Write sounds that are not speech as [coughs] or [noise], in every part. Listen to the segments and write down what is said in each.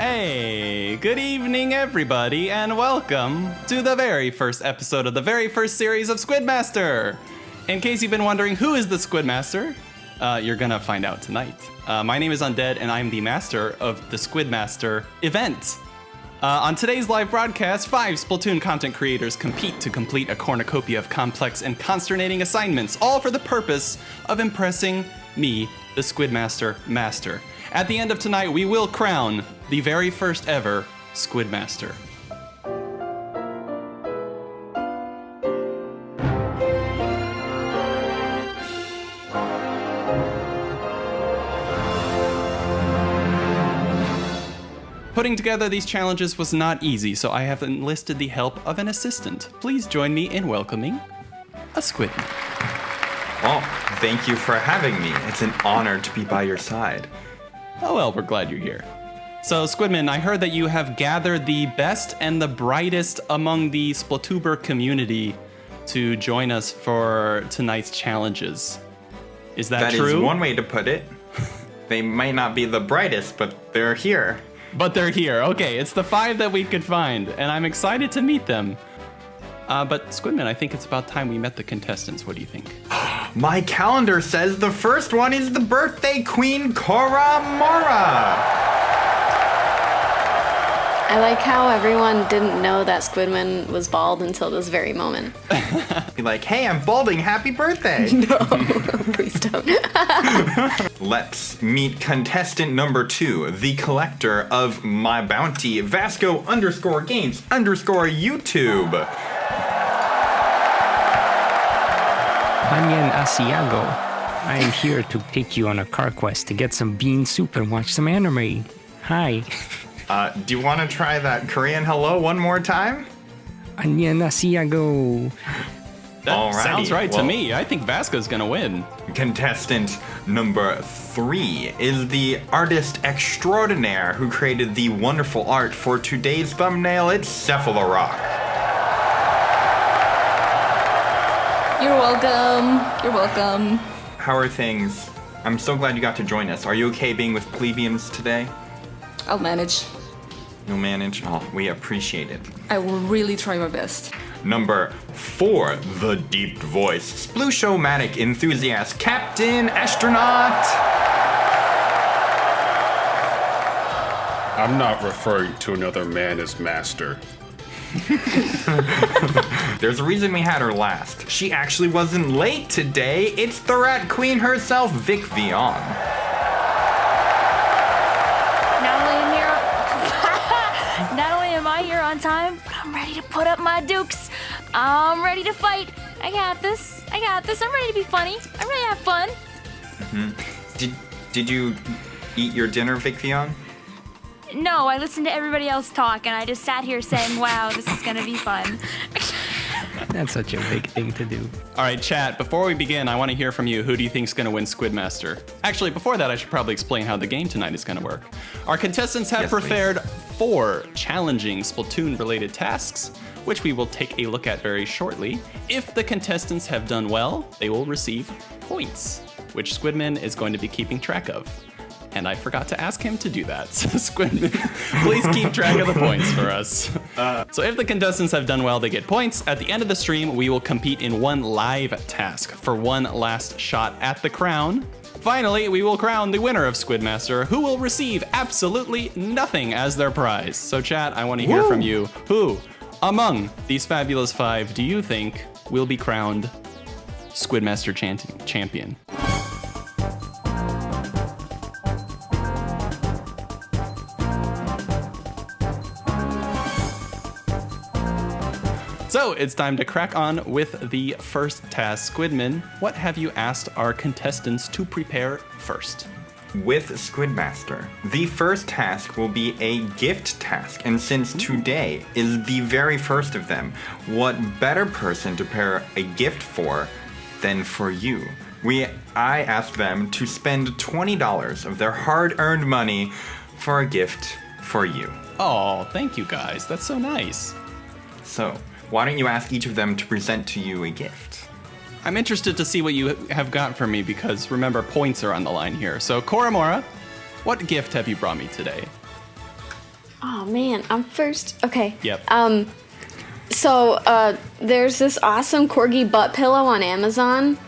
Hey, good evening, everybody, and welcome to the very first episode of the very first series of Squidmaster. In case you've been wondering who is the Squidmaster, uh, you're gonna find out tonight. Uh, my name is Undead, and I'm the master of the Squidmaster event. Uh, on today's live broadcast, five Splatoon content creators compete to complete a cornucopia of complex and consternating assignments, all for the purpose of impressing me, the Squidmaster Master. At the end of tonight, we will crown the very first ever Squidmaster. Putting together these challenges was not easy, so I have enlisted the help of an assistant. Please join me in welcoming a Squidman. Well, thank you for having me. It's an honor to be by your side. Oh well, we're glad you're here. So, Squidman, I heard that you have gathered the best and the brightest among the Splatuber community to join us for tonight's challenges. Is that, That true? That is one way to put it. they might not be the brightest, but they're here. But they're here. Okay, it's the five that we could find, and I'm excited to meet them. Uh, but Squidman, I think it's about time we met the contestants. What do you think? [gasps] My calendar says the first one is the birthday queen Cora Mora. I like how everyone didn't know that Squidman was bald until this very moment. [laughs] Be like, hey, I'm balding. Happy birthday. [laughs] No, [laughs] please don't. Let's meet contestant number two, the collector of my bounty, Vasco underscore games underscore YouTube. Onion Asiago. I am here to take you on a car quest to get some bean soup and watch some anime. Hi. [laughs] Uh, do you want to try that Korean hello one more time? Onion Asiago. That Alrighty, sounds right to me. I think Vasco's gonna win. Contestant number three is the artist extraordinaire who created the wonderful art for today's thumbnail. It's Cephalorock. You're welcome. You're welcome. How are things? I'm so glad you got to join us. Are you okay being with plebeians today? I'll manage. You'll manage? Oh, we appreciate it. I will really try my best. Number four, the deep voice, Sploosh-o-matic enthusiast, Captain Astronaut. I'm not referring to another man as master. [laughs] There's a reason we had her last. She actually wasn't late today. It's the Rat Queen herself, Vic Vion. Not only am here, [laughs] not only am I here on time, but I'm ready to put up my dukes. I'm ready to fight. I got this. I got this. I'm ready to be funny. I'm ready to have fun. Mm-hmm. Did did you eat your dinner, Vic Vion? No, I listened to everybody else talk, and I just sat here saying, "Wow, this is gonna be fun." [laughs] That's such a big thing to do. All right, chat. Before we begin, I want to hear from you. Who do you think's going to win Squidmaster? Actually, before that, I should probably explain how the game tonight is going to work. Our contestants have Yes, please. prepared four challenging Splatoon-related tasks, which we will take a look at very shortly. If the contestants have done well, they will receive points, which Squidman is going to be keeping track of. And I forgot to ask him to do that. [laughs] So Squidman, please keep track of the points for us. Uh, so if the contestants have done well, they get points. At the end of the stream, we will compete in one live task for one last shot at the crown. Finally, we will crown the winner of Squidmaster, who will receive absolutely nothing as their prize. So chat, I want to hear from you. Who among these fabulous five do you think will be crowned Squidmaster champion? So it's time to crack on with the first task. Squidman, what have you asked our contestants to prepare first? With Squidmaster, the first task will be a gift task, and since hmm. today is the very first of them, what better person to prepare a gift for than for you? We I asked them to spend $20 of their hard-earned money for a gift for you. Oh, thank you guys. That's so nice. So, why don't you ask each of them to present to you a gift? I'm interested to see what you have got for me because remember, points are on the line here. So, Koramora, what gift have you brought me today? Oh man, I'm first. Okay. Yep. Um, so uh, there's this awesome corgi butt pillow on Amazon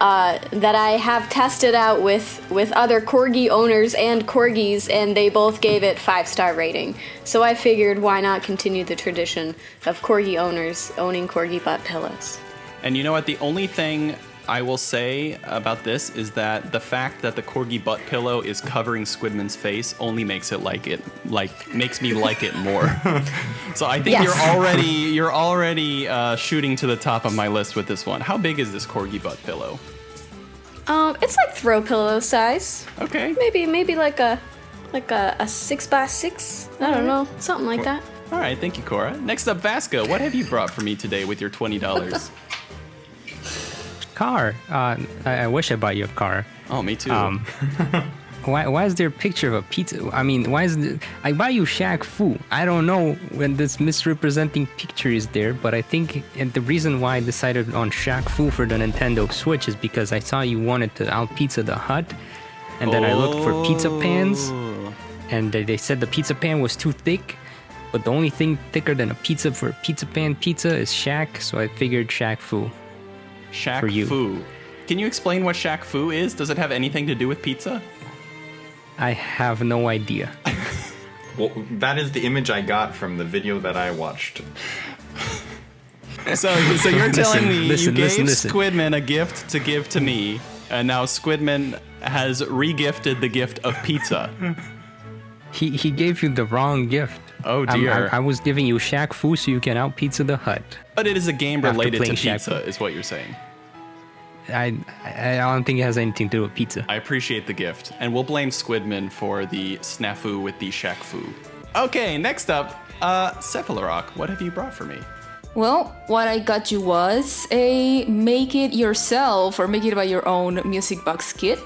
uh, that I have tested out with with other corgi owners and corgis, and they both gave it five star rating. So I figured, why not continue the tradition of corgi owners owning corgi butt pillows? And you know what? The only thing I will say about this is that the fact that the corgi butt pillow is covering Squidman's face only makes it like it like makes me like it more. [laughs] so I think Yes. you're already you're already uh, shooting to the top of my list with this one. How big is this corgi butt pillow? Um, it's like throw pillow size. Okay. Maybe maybe like a like a, a six by six. I don't know, something like that. All right, thank you, Cora. Next up, Vasco. What have you brought for me today with your twenty dollars? [laughs] Car. Uh, I, I wish I bought you a car. oh, me too. Um, [laughs] why, why is there a picture of a pizza? I mean, why is the, I buy you Shaq Fu? I don't know when this misrepresenting picture is there, but I think and the reason why I decided on Shaq Fu for the Nintendo Switch is because I saw you wanted to out pizza the Hut, and then I looked for pizza pans, Oh. and they they said the pizza pan was too thick. But the only thing thicker than a pizza for a pizza pan pizza is Shaq, so I figured Shaq Fu. Shaq for you. Fu. Can you explain what Shaq Fu is? Does it have anything to do with pizza? I have no idea. [laughs] Well, that is the image I got from the video that I watched. So, so you're [laughs] telling me listen, you listen, gave listen. Squidman a gift to give to me, and now Squidman has regifted the gift of pizza. He he gave you the wrong gift. Oh, I'm- dear. I, I was giving you Shaq Fu so you can out pizza the Hut. But it is a game related to playing Shaq pizza, Fu. is what you're saying. I I don't think it has anything to do with pizza. I appreciate the gift, and we'll blame Squidman for the snafu with the Shaq Fu. Okay, next up, uh, Cephalorock, what have you brought for me? Well, what I got you was a make it yourself or make it by your own music box kit.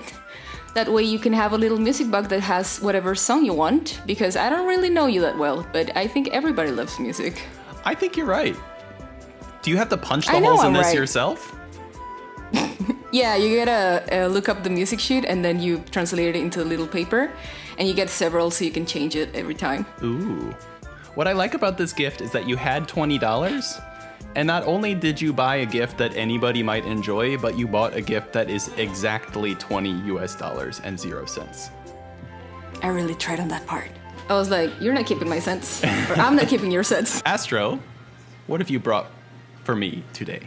That way you can have a little music box that has whatever song you want, because I don't really know you that well, but I think everybody loves music. I think you're right. Do you have to punch the holes in I'm this right. yourself? [laughs] Yeah, you gotta uh, look up the music sheet and then you translate it into a little paper, and you get several so you can change it every time. Ooh. What I like about this gift is that you had $20, and not only did you buy a gift that anybody might enjoy, but you bought a gift that is exactly 20 US dollars and zero cents. I really tried on that part. I was like, you're not keeping my cents, or I'm not keeping your cents. [laughs] Astro, what have you brought for me today?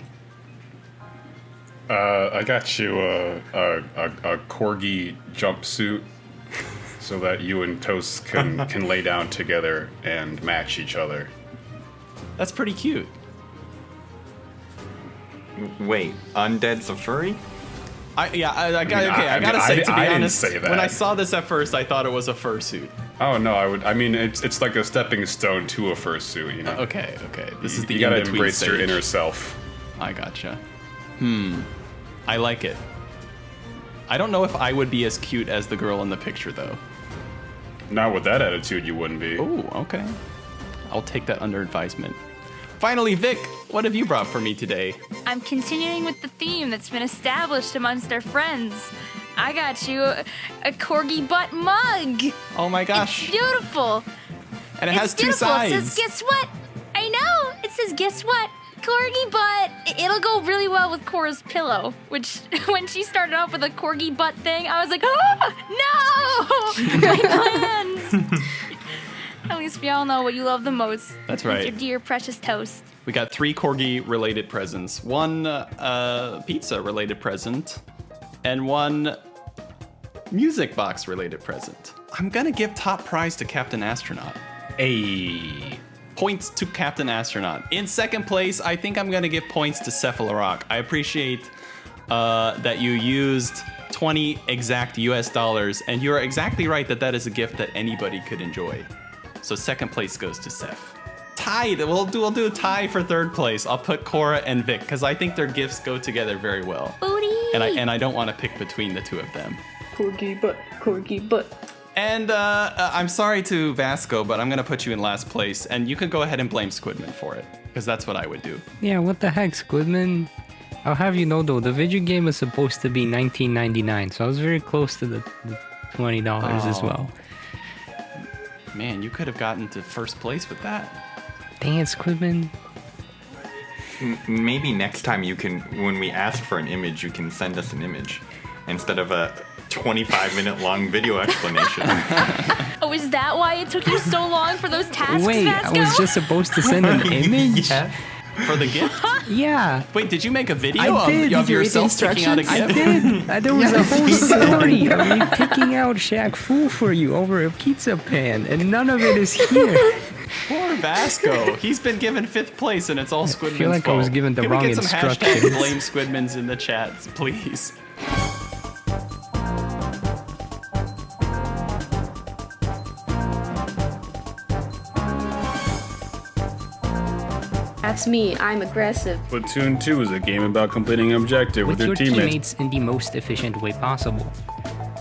Uh, I got you a, a, a, a corgi jumpsuit so that you and Toast can, can lay down together and match each other. That's pretty cute. Wait, Undead's a furry? I, yeah, I, I, got, mean, okay, I- I, I gotta mean, say, I- to be I didn't honest, say that. when I saw this at first, I thought it was a fursuit. Oh no, I would. I mean, it's it's like a stepping stone to a fursuit. You know. Okay, okay, this is the you gotta in-between embrace your inner self. I gotcha. Hmm. I like it. I don't know if I would be as cute as the girl in the picture, though. Not with that attitude, you wouldn't be. Ooh, okay. I'll take that under advisement. Finally, Vic, what have you brought for me today? I'm continuing with the theme that's been established amongst our friends. I got you a, a corgi butt mug. Oh my gosh. It's beautiful. and it it's has two beautiful. sides. It says, guess what? I know. It says, guess what? Corgi butt. It'll go really well with Cora's pillow. Which, [laughs] when she started off with a corgi butt thing, I was like, oh, no! [laughs] My plans. [laughs] At least we all know what you love the most. That's It's right. Your dear precious toast. We got three corgi related presents one uh, pizza related present, and one music box related present. I'm gonna give top prize to Captain Astronaut. Hey. Points to Captain Astronaut. In second place, I think I'm gonna give points to Cephalorock. I appreciate uh, that you used 20 exact US dollars, and you're exactly right that that is a gift that anybody could enjoy. So second place goes to Seth. Tied. We'll do. We'll do a tie for third place. I'll put Cora and Vic because I think their gifts go together very well, Booty. and I and I don't want to pick between the two of them. Corgi butt, corgi butt. And uh, uh, I'm sorry to Vasco, but I'm gonna put you in last place, and you can go ahead and blame Squidman for it, because that's what I would do. Yeah, what the heck, Squidman? I'll have you know though, the video game was supposed to be 19.99, so I was very close to the, the $20 as Oh. well. Man, you could have gotten to first place with that. Dang it, Squidman. Maybe next time you can, when we ask for an image, you can send us an image instead of a 25 minute long video explanation. [laughs] Oh, is that why it took you so long for those tasks, Wait, I was just supposed to send an [laughs] image? yeah. For the gift? [laughs] Yeah. Wait, did you make a video I of, did. of Did yourself picking out a instructions? gift? I did. Uh, There was a [laughs] whole story of me picking out Shaq Fu for you over a pizza pan, and none of it is here. [laughs] Poor Vasco. He's been given fifth place, and it's all Squidman's fault. feel like I fault. was given the Can wrong we get some hashtag blame Squidmans in the chat, please? That's me. I'm aggressive. Splatoon 2 is a game about completing an objective with, With your teammates. teammates in the most efficient way possible.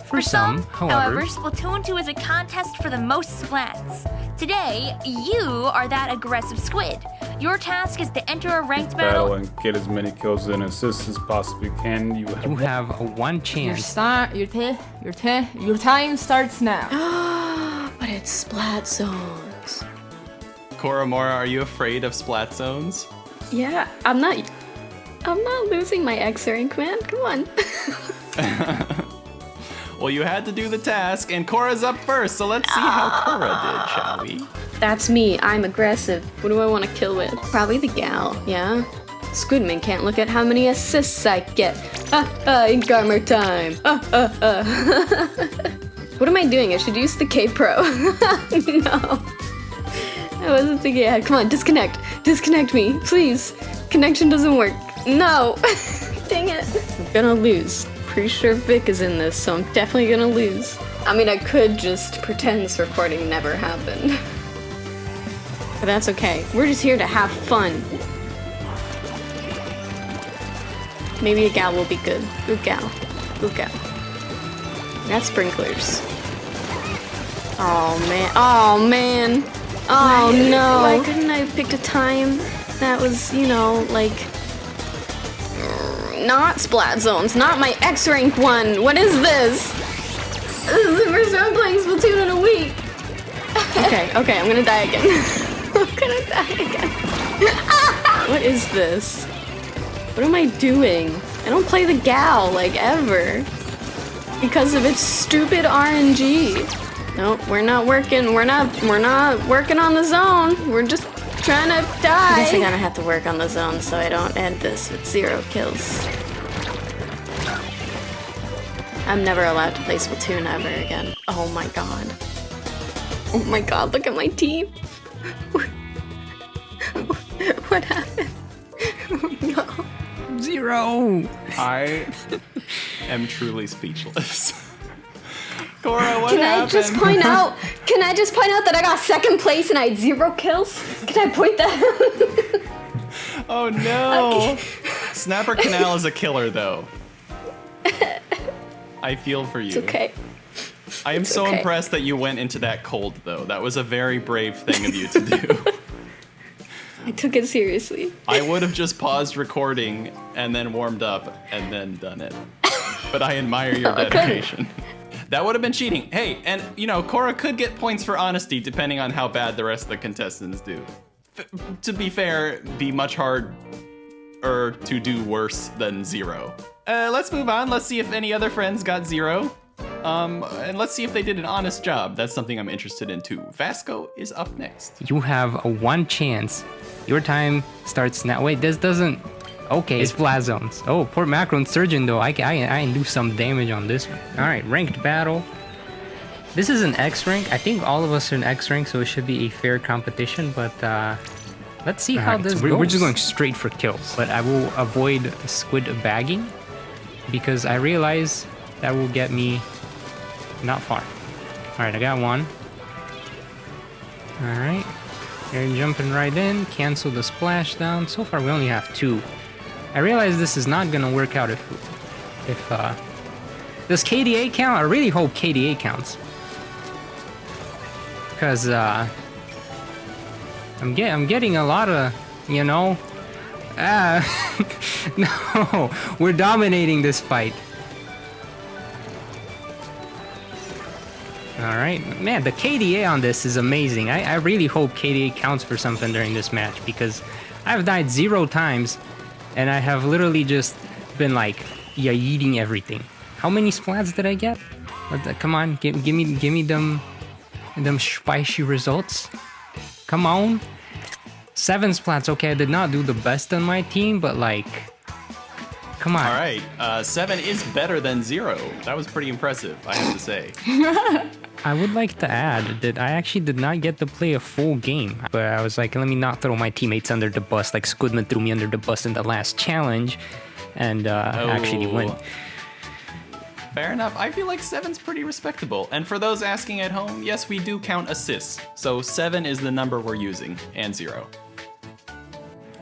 For For some, however, Splatoon 2 is a contest for the most splats. Today, you are that aggressive squid. Your task is to enter a ranked Battle battle. and get as many kills and assists as possibly can. You have, you have a one Your chance. start, your te, your te, your time starts now. [gasps] But it's splat zones. Koramora, are you afraid of splat zones? Yeah, I'm not. I'm not losing my X rank, man. Come on. [laughs] Well, you had to do the task, and Cora's up first, so let's see how Cora did, shall we? That's me. I'm aggressive. What do I want to kill with? Probably the gal, yeah? Squidman can't look at how many assists I get. Ah, ah, ink armor time. Ah, ah, ah. what am I doing? I should use the K Pro. [laughs] no. I wasn't thinking ahead. Come on, disconnect. Disconnect me, please. Connection doesn't work. No. [laughs] Dang it. I'm gonna lose. Pretty sure Vic is in this, so I'm definitely gonna lose. I mean, I could just pretend this recording never happened. [laughs] But that's okay. We're just here to have fun. Maybe a gal will be good. Good gal. Good gal. That's sprinklers. Oh man. Oh man. Oh no. Why couldn't I have picked a time that was, you know, like not splat zones, not my X rank one. What is this? This is the first time I'm playing Splatoon in a week. [laughs] Okay, okay, I'm gonna die again. [laughs] I'm gonna die again. [laughs] what is this? What am I doing? I don't play the gal like ever. Because of its stupid RNG. Nope, we're not working. We're not. We're not working on the zone. We're just trying to die. I guess I'm gonna have to work on the zone so I don't end this with zero kills. I'm never allowed to play Splatoon ever again. Oh my god. Oh my god, look at my team. [laughs] what happened? Oh [laughs] no. Zero. I [laughs] am truly speechless. Cora, what Can happened? I just point [laughs] out? Can I just point out that I got second place and I had zero kills? Can I point that? [laughs] Oh no! Snapper Canal is a killer, though. [laughs] I feel for you. it's okay. I am It's so okay. impressed that you went into that cold, though. That was a very brave thing of you to do. I took it seriously. I would have just paused recording and then warmed up and then done it. But I admire your couldn't. dedication. That would have been cheating. Hey, and you know, Cora could get points for honesty depending on how bad the rest of the contestants do. F- to be fair, be much harder to do worse than zero. Uh, let's move on. Let's see if any other friends got zero. Um, and let's see if they did an honest job. That's something I'm interested in too. Vasco is up next. You have a one chance. Your time starts now. Wait, this doesn't. Okay, it's splat zones. Oh, poor Macron Surgeon though. I, ca- I, I can do some damage on this one. All right, ranked battle. This is an X rank. I think all of us are in X rank, so it should be a fair competition. But uh, let's see how Alright, this so goes. we're- We're just going straight for kills, but I will avoid squid bagging because I realize that will get me not far. All right, I got one. All right, they're jumping right in. Cancel the splashdown. So far, we only have two. I realize this is not gonna work out if, if uh, does KDA count? I really hope KDA counts, because uh, I'm get I'm getting a lot of you know. Ah, [laughs] no, we're dominating this fight. All All right, man. The KDA on this is amazing. I, I really hope KDA counts for something during this match because I've died zero times, and I have literally just been like, yeah, eating everything. How many splats did I get? What the- come on, give, give me, give me them, them spicy results. Come on. Seven splats. Okay, I did not do the best on my team, but like, come on. All right, uh, seven is better than zero. That was pretty impressive, I have to say. [laughs] I would like to add that I actually did not get to play a full game, but I was like, let me not throw my teammates under the bus like Squidman threw me under the bus in the last challenge, and uh, actually win. Oh. Fair enough. I feel like seven's pretty respectable. And for those asking at home, yes, we do count assists. So seven is the number we're using, and zero.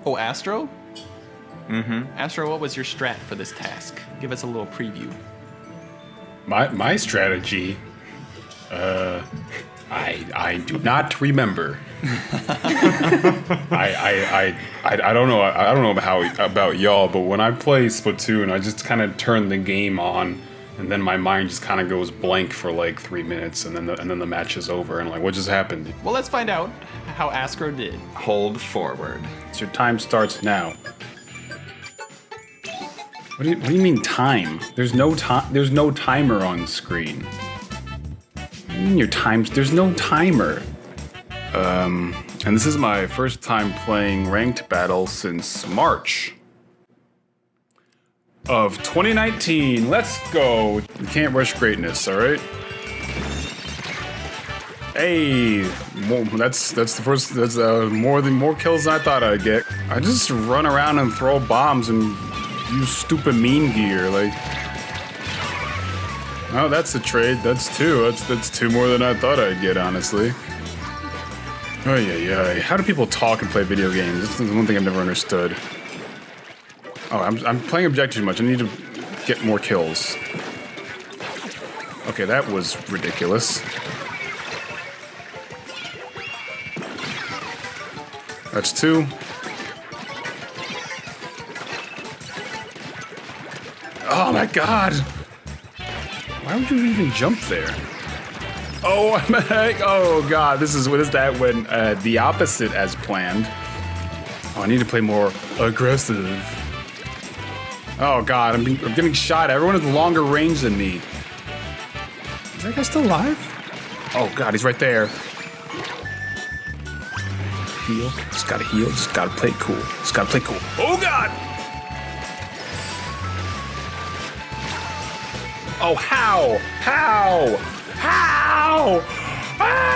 Oh, Astro? Mm-hmm. Astro, what was your strat for this task? Give us a little preview. My my strategy. Uh, I I do not remember. [laughs] I, I, I, I I don't know I, I don't know how about y'all, but when I play Splatoon, I just kind of turn the game on, and then my mind just kind of goes blank for like three minutes, and then the, and then the match is over, and like what just happened? Well, let's find out how Astro did. Hold forward. So your time starts now. What do you, what do you mean time? There's no time. There's no timer on screen. Your times? There's no timer. Um, and this is my first time playing ranked battle since March of 2019. Let's go. You can't rush greatness. All right. Hey, well, that's that's the first. That's uh, more than more kills than I thought I'd get. I just run around and throw bombs and use stupid mean gear. Like, oh, that's a trade. That's two. That's that's two more than I thought I'd get. Honestly. Oh yeah, yeah. How do people talk and play video games? This is one thing I've never understood. Oh, I'm I'm playing objective too much. I need to get more kills. Okay, that was ridiculous. That's two. Oh my god! Why would you even jump there? Oh! [laughs] Oh god! This is what is that when uh, the opposite as planned? Oh, I need to play more aggressive. Oh god! I'm, being, I'm getting shot. Everyone has longer range than me. Is that guy still alive? Oh god! He's right there. Heal. Just gotta heal. Just gotta play cool. Just gotta play cool. Oh god! Oh how? How? How? Ah!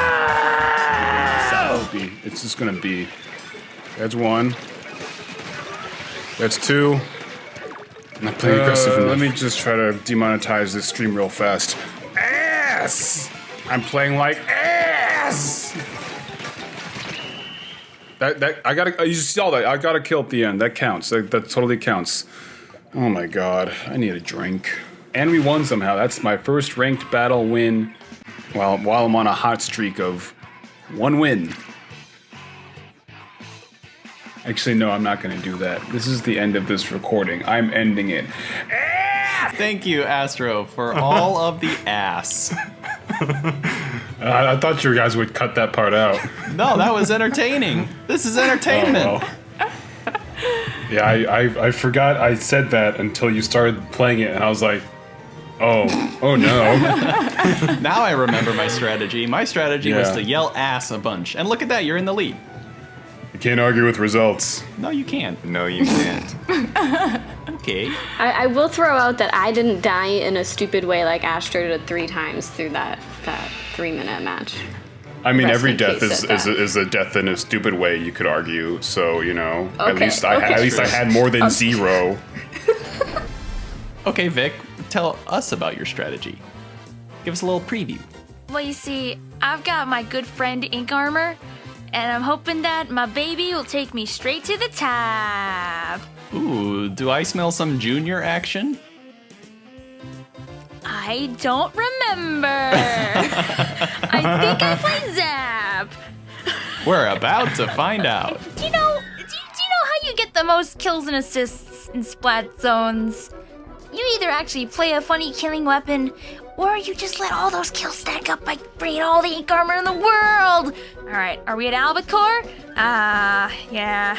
Be. It's just gonna be. That's one. That's two. I'm not playing aggressive enough. Let me just try to demonetize this stream real fast. Ass! I'm playing like ass! That that I gotta you saw that I got a kill at the end. That counts. That, that totally counts. Oh my god, I need a drink. And we won somehow. That's my first ranked battle win. While while I'm on a hot streak of one win. Actually, no, I'm not gonna do that. This is the end of this recording. I'm ending it. Ah! Thank you, Astro, for [laughs] all of the ass. I, I thought you guys would cut that part out. No, that was entertaining. This is [laughs] oh, entertainment. Oh. Yeah, I, I I forgot I said that until you started playing it, and I was like, oh, oh no. [laughs] Now I remember my strategy. My strategy was to yell ass a bunch. And look at that, you're in the lead. you can't argue with results. No, you can't. No, you can't. [laughs] Okay. I, I will throw out that I didn't die in a stupid way like Astro did three times through that that three minute match. I mean, Rest every death is, is, a, that. is a death in a stupid way. You could argue. So you know, at least I okay. at least I had more than zero. [laughs] Okay, Vic, tell us about your strategy. Give us a little preview. Well, you see, I've got my good friend Ink Armor, and I'm hoping that my baby will take me straight to the top. Ooh, do I smell some junior action? I don't remember. [laughs] I think I played Zap. We're about to find out. Do you know? Do you, do you know how you get the most kills and assists in splat zones? You either actually play a funny killing weapon, Or you just let all those kills stack up by bringing all the ink armor in the world. All right, are we at Albacore? Ah, yeah.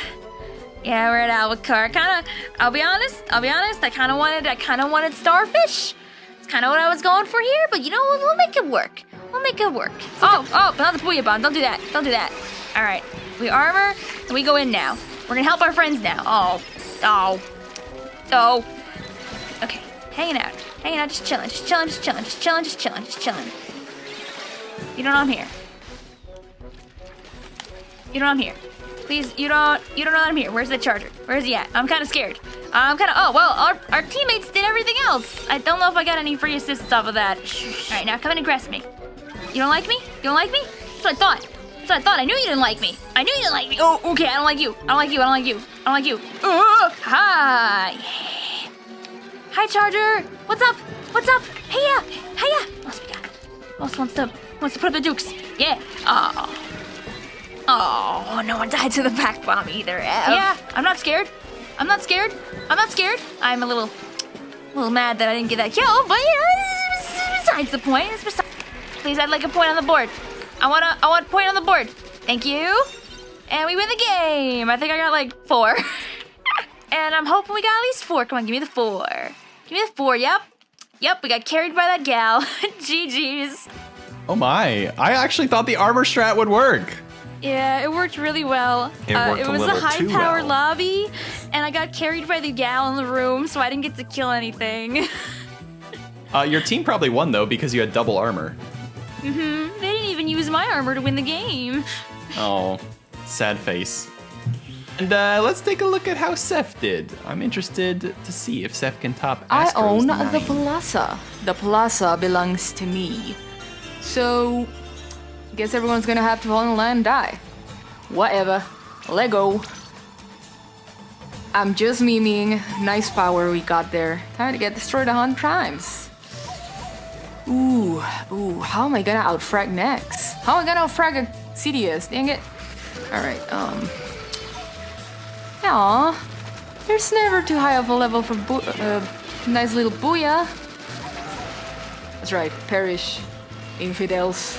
Yeah, we're at Albacore. Kind of, I'll be honest, I'll be honest, I kind of wanted, I kind of wanted starfish. It's kind of what I was going for here, but you know, we'll, we'll make it work. We'll make it work. Oh, oh, not the Booyah Bomb. Don't do that. Don't do that. All right, we armor, and we go in now. We're gonna help our friends now. Oh, oh, oh. Hanging out, hanging out, just chilling, just chilling, just chilling, just chilling, just chilling, just chilling. You don't know I'm here. You don't know I'm here. Please, you don't, you don't know I'm here. Where's the charger? Where's he at? I'm kind of scared. I'm kind of. Oh well, our our teammates did everything else. I don't know if I got any free assists off of that. All right, now come and aggress me. You don't like me? You don't like me? That's what I thought. That's what I thought. I knew you didn't like me. I knew you didn't like me. Oh, okay. I don't like you. I don't like you. I don't like you. I don't like you. Uh, hi. Hi, Charger. What's up? What's up? Hey, yeah. Hey, yeah. What else we got? Else wants to wants to put up the dukes? Yeah. Oh. Oh, no one died to the back bomb either. Yeah, I'm not scared. I'm not scared. I'm not scared. I'm a little, a little mad that I didn't get that kill, but yeah, it's besides the point. It's besides. Please, I'd like a point on the board. I want a, I want a point on the board. Thank you. And we win the game. I think I got like four. [laughs] and I'm hoping we got at least four. Come on, give me the four. Give me the four. Yep. Yep, we got carried by that gal. [laughs] GG's. Oh my! I actually thought the armor strat would work. Yeah, it worked really well. It uh, worked it a was a little high power well. lobby, and I got carried by the gal in the room, so I didn't get to kill anything. [laughs] Uh, your team probably won though because you had double armor. Mm hmm. They didn't even use my armor to win the game. Oh, sad face. And uh, let's take a look at how Seth did. I'm interested to see if Seth can top. I own nine. the plaza. The plaza belongs to me. So, guess everyone's gonna have to fall in line and die. Whatever. Lego. I'm just memeing. Nice power we got there. Time to get destroyed a hundred times. Ooh, ooh, how am I gonna outfrag next? How am I gonna outfrag a CDS? Dang it. Alright, um. Aw. There's never too high of a level for uh, nice little booyah. That's right, perish, infidels.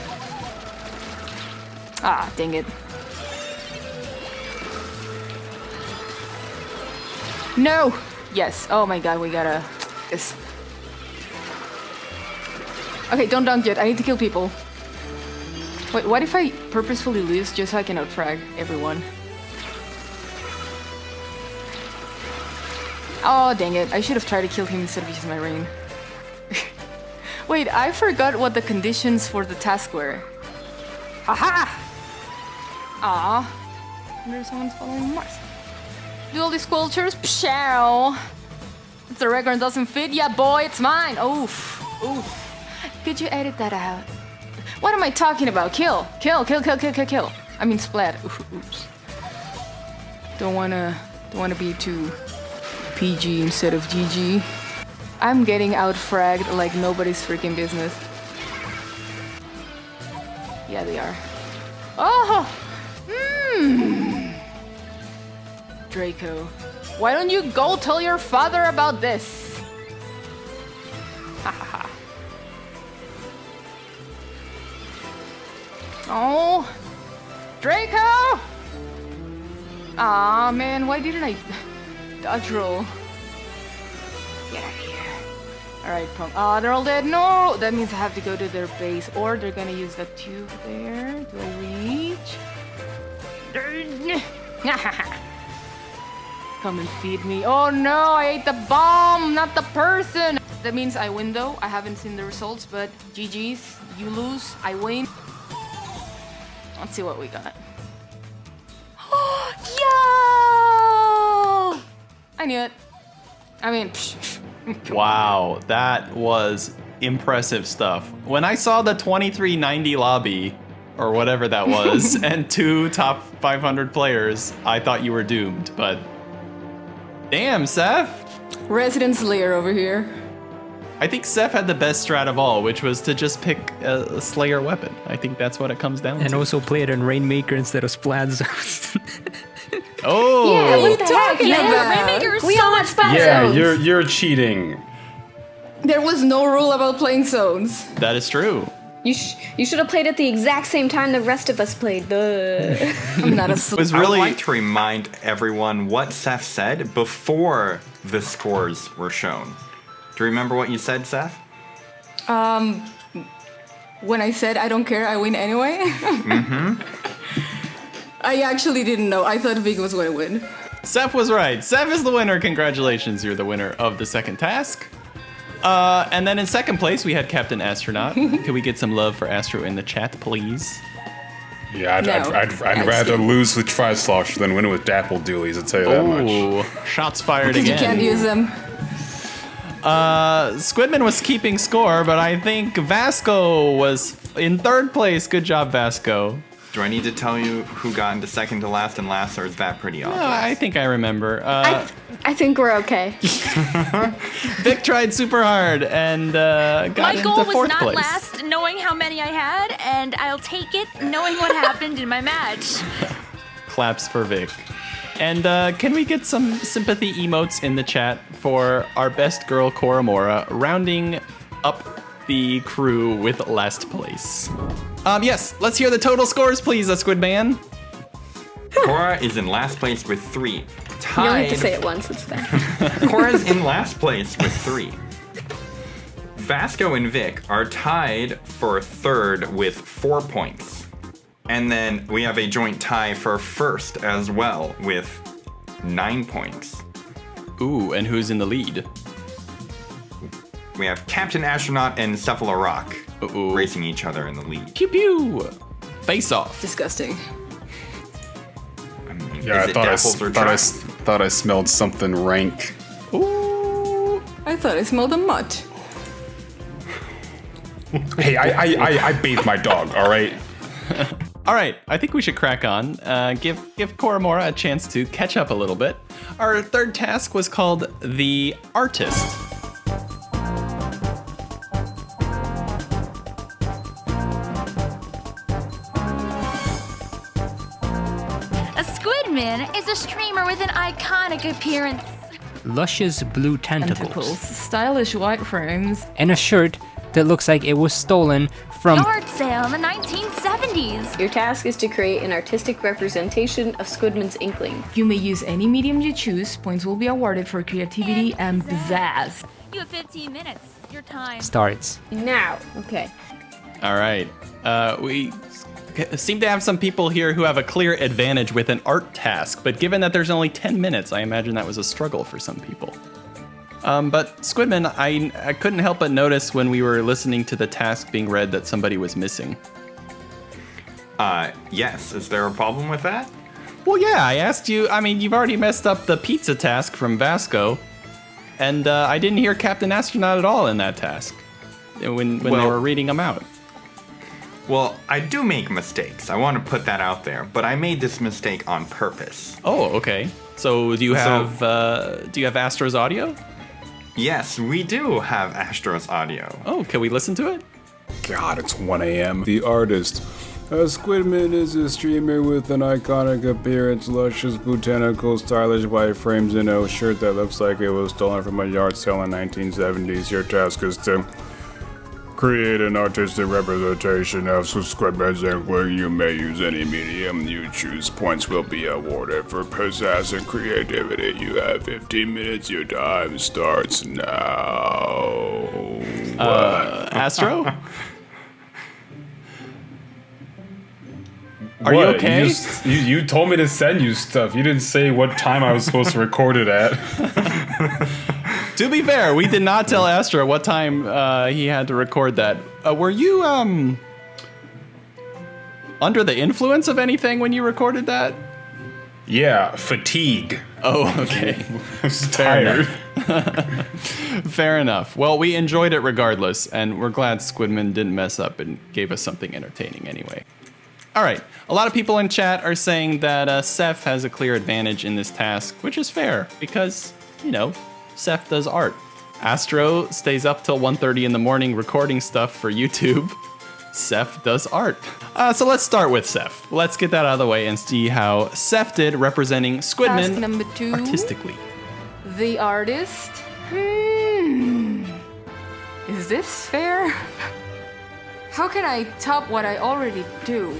Ah, dang it. No! Yes, oh my god, we gotta. This. Okay, don't dunk yet, I need to kill people. Wait, what if I purposefully lose just so I can outfrag everyone? Oh, dang it. I should have tried to kill him instead of using my rain. [laughs] Wait, I forgot what the conditions for the task were. Haha! Aw. Wonder if someone's following Mars. Do all these sculptures? Pshow! If the record doesn't fit, yeah, boy, it's mine! Oof. Oof. Could you edit that out? What am I talking about? Kill! Kill, kill, kill, kill, kill, kill. I mean, splat. Oof, oops. Don't wanna. Don't wanna be too PG instead of GG. I'm getting out fragged like nobody's freaking business. Yeah, they are. Oh! Hmm. Draco. Why don't you go tell your father about this? Ha ha ha. Oh! Draco! Aw, man, why didn't I dodge roll? Get out of here. Alright, punk. Ah, they're all dead. No! That means I have to go to their base, or they're gonna use that tube there. Do I reach? [laughs] Come and feed me. Oh no, I ate the bomb, not the person! That means I win though. I haven't seen the results, but GG's. You lose, I win. Let's see what we got. [gasps] Yo! I knew it. I mean, [laughs] Wow, that was impressive stuff. When I saw the 2390 lobby, or whatever that [laughs] was, and two top 500 players, I thought you were doomed, but. Damn, Seth! Resident Slayer over here. I think Seth had the best strat of all, which was to just pick a, a Slayer weapon. I think that's what it comes down And to. And also play it in Rainmaker instead of Splat Zones. [laughs] oh! Yeah, what the heck, talking man? about? Rainmaker is we so much better. Yeah, zones. you're you're cheating. There was no rule about playing zones. That is true. You sh- you should have played at the exact same time the rest of us played. The [laughs] I'm not a It sl- was I would really like to remind everyone what Seth said before the scores were shown. Do you remember what you said, Seth? Um, when I said I don't care, I win anyway. [laughs] mm-hmm. I actually didn't know. I thought Vic was going to win. Seth was right. Seth is the winner. Congratulations, you're the winner of the second task. Uh, and then in second place, we had Captain Astronaut. [laughs] Can we get some love for Astro in the chat, please? Yeah, I'd, No. I'd, I'd, I'd I'd rather skip. lose with Tri-Slosh than win with Dapple Dualies, I'll tell you that much. Shots fired Because you can't use them. Uh, Squidman was keeping score, but I think Vasco was in third place. Good job, Vasco. Do I need to tell you who got into second to last and last, or is that pretty obvious? Uh, I think I remember. Uh, I, I think we're okay. [laughs] Vic tried super hard and uh, got My goal into was not place. last, knowing how many I had, and I'll take it, knowing what happened in my match. [laughs] Claps for Vic. And uh, can we get some sympathy emotes in the chat for our best girl, Koramora, rounding up the crew with last place? Um, yes, let's hear the total scores, please, uh, Squid Man. [laughs] Cora is in last place with three. You only have to say it once. It's fine. [laughs] Cora's in last place with three. Vasco and Vic are tied for third with four points. And then we have a joint tie for first as well with nine points. Ooh, and who's in the lead? We have Captain Astronaut and Cephalorock Uh-oh. racing each other in the lead. Pew pew. Face off. Disgusting. I mean, Yeah, I thought I, Dapples s- or thought, I, thought I smelled something rank. Ooh. I thought I smelled a mutt. Hey, I, I, I, I bathed my dog, all right? [laughs] All right, I think we should crack on. Uh, give give Koramora a chance to catch up a little bit. Our third task was called the artist. Squidman is a streamer with an iconic appearance. Luscious blue tentacles. Tentacles, stylish white frames. And a shirt that looks like it was stolen from. Yard sale in the 1970s. Your task is to create an artistic representation of Squidman's inkling. You may use any medium you choose. Points will be awarded for creativity and pizzazz. You have 15 minutes. Your time. Starts. Now, okay. All right, uh, we seem to have some people here who have a clear advantage with an art task, but given that there's only 10 minutes, I imagine that was a struggle for some people. Um, but Squidman, I, I couldn't help but notice when we were listening to the task being read that somebody was missing. Uh, yes. Is there a problem with that? Well, yeah, I asked you. I mean, you've already messed up the pizza task from Vasco, and uh, I didn't hear Captain Astronaut at all in that task when when they were reading them out. Well, I do make mistakes. I want to put that out there, but I made this mistake on purpose. Oh, okay. So do you So- have uh, do you have Astro's audio? Yes, we do have Astro's audio. Oh, can we listen to it? God, it's 1 a.m. The artist. Uh, Squidman is a streamer with an iconic appearance, luscious botanical, stylish white frames, and a shirt that looks like it was stolen from a yard sale in 1970s. Your task is to create an artistic representation of Squidman's inkling. You may use any medium you choose. Points will be awarded for pizzazz and creativity. You have 15 minutes. Your time starts now. Uh, Astro? [laughs] Are you okay? You, just- you, you told me to send you stuff. You didn't say what time I was supposed to record it at. [laughs] to be fair, we did not tell Astro what time uh, he had to record that. Uh, were you um under the influence of anything when you recorded that? Yeah, fatigue. Oh, okay. I was [laughs] Fair tired. [laughs] Fair enough. Well, we enjoyed it regardless, and we're glad Squidman didn't mess up and gave us something entertaining anyway. All right. A lot of people in chat are saying that uh, Seth has a clear advantage in this task, which is fair because, you know, Seth does art. Astro stays up till 1.30 in the morning recording stuff for YouTube. Seth does art. Uh, so let's start with Seth. Let's get that out of the way and see how Seth did representing Task Squidman number two. artistically. The artist. Hmm. Is this fair? [laughs] How can I top what I already do?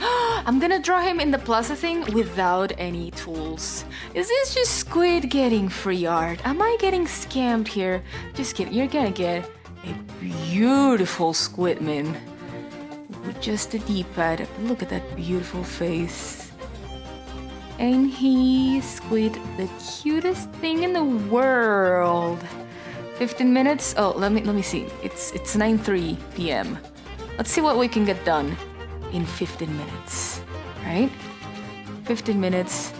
[gasps] [gasps] I'm gonna draw him in the plaza thing without any tools. Is this just Squid getting free art? Am I getting scammed here? Just kidding, you're gonna get a beautiful Squidman with just a D-pad. Look at that beautiful face. Ain't he, Squid, the cutest thing in the world? 15 minutes? Oh, let me let me see. It's it's 9:03 p.m. Let's see what we can get done in 15 minutes. Right? 15 minutes.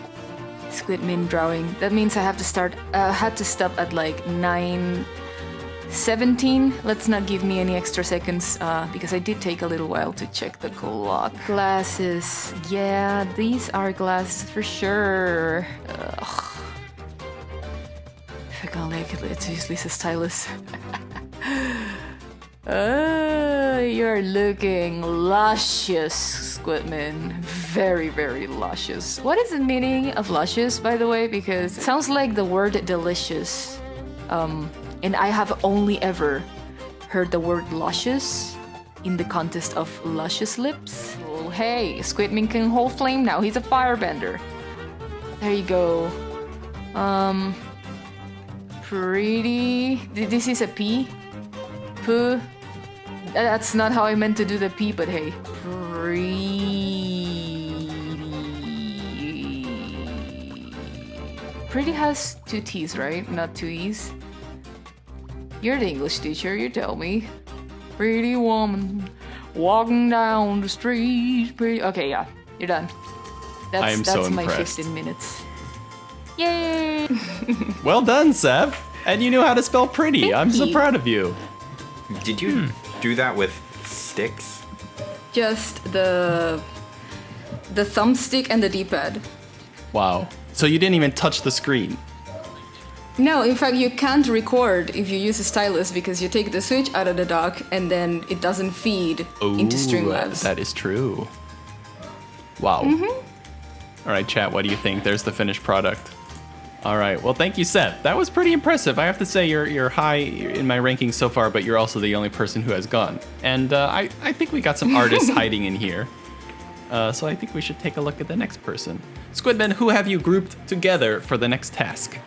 squid Squidman drawing. That means I have to start. Uh, had to stop at like 9. 17. Let's not give me any extra seconds uh, because I did take a little while to check the clock. Glasses. Yeah, these are glasses for sure. Ugh. If I can't like it, let's use Lisa's stylus. [laughs] uh, you're looking luscious, Squidman. Very, very luscious. What is the meaning of luscious, by the way? Because it sounds like the word delicious. Um, and I have only ever heard the word luscious in the context of luscious lips. Oh, hey, Squidman can hold flame now. He's a firebender. There you go. Um, pretty. This is a P. P. That's not how I meant to do the P, but hey. Pretty. Pretty has two T's, right? Not two E's. You're the English teacher, you tell me. Pretty woman walking down the street. Pretty. Okay, yeah, you're done. That's, I am that's so my impressed. 15 minutes. Yay! [laughs] Well done, Seb. And you knew how to spell pretty. Thank I'm so you. proud of you. Did you Hmm. do that with sticks? Just the the thumbstick and the D-pad. Wow. So you didn't even touch the screen. No, in fact, you can't record if you use a stylus because you take the switch out of the dock and then it doesn't feed into Streamlabs. That is true. Wow. Mm-hmm. All right, chat. What do you think? There's the finished product. All right. Well, thank you, Seth. That was pretty impressive. I have to say you're you're high in my rankings so far, but you're also the only person who has gone. And uh, I I think we got some artists [laughs] hiding in here. Uh, so I think we should take a look at the next person. Squidman, who have you grouped together for the next task?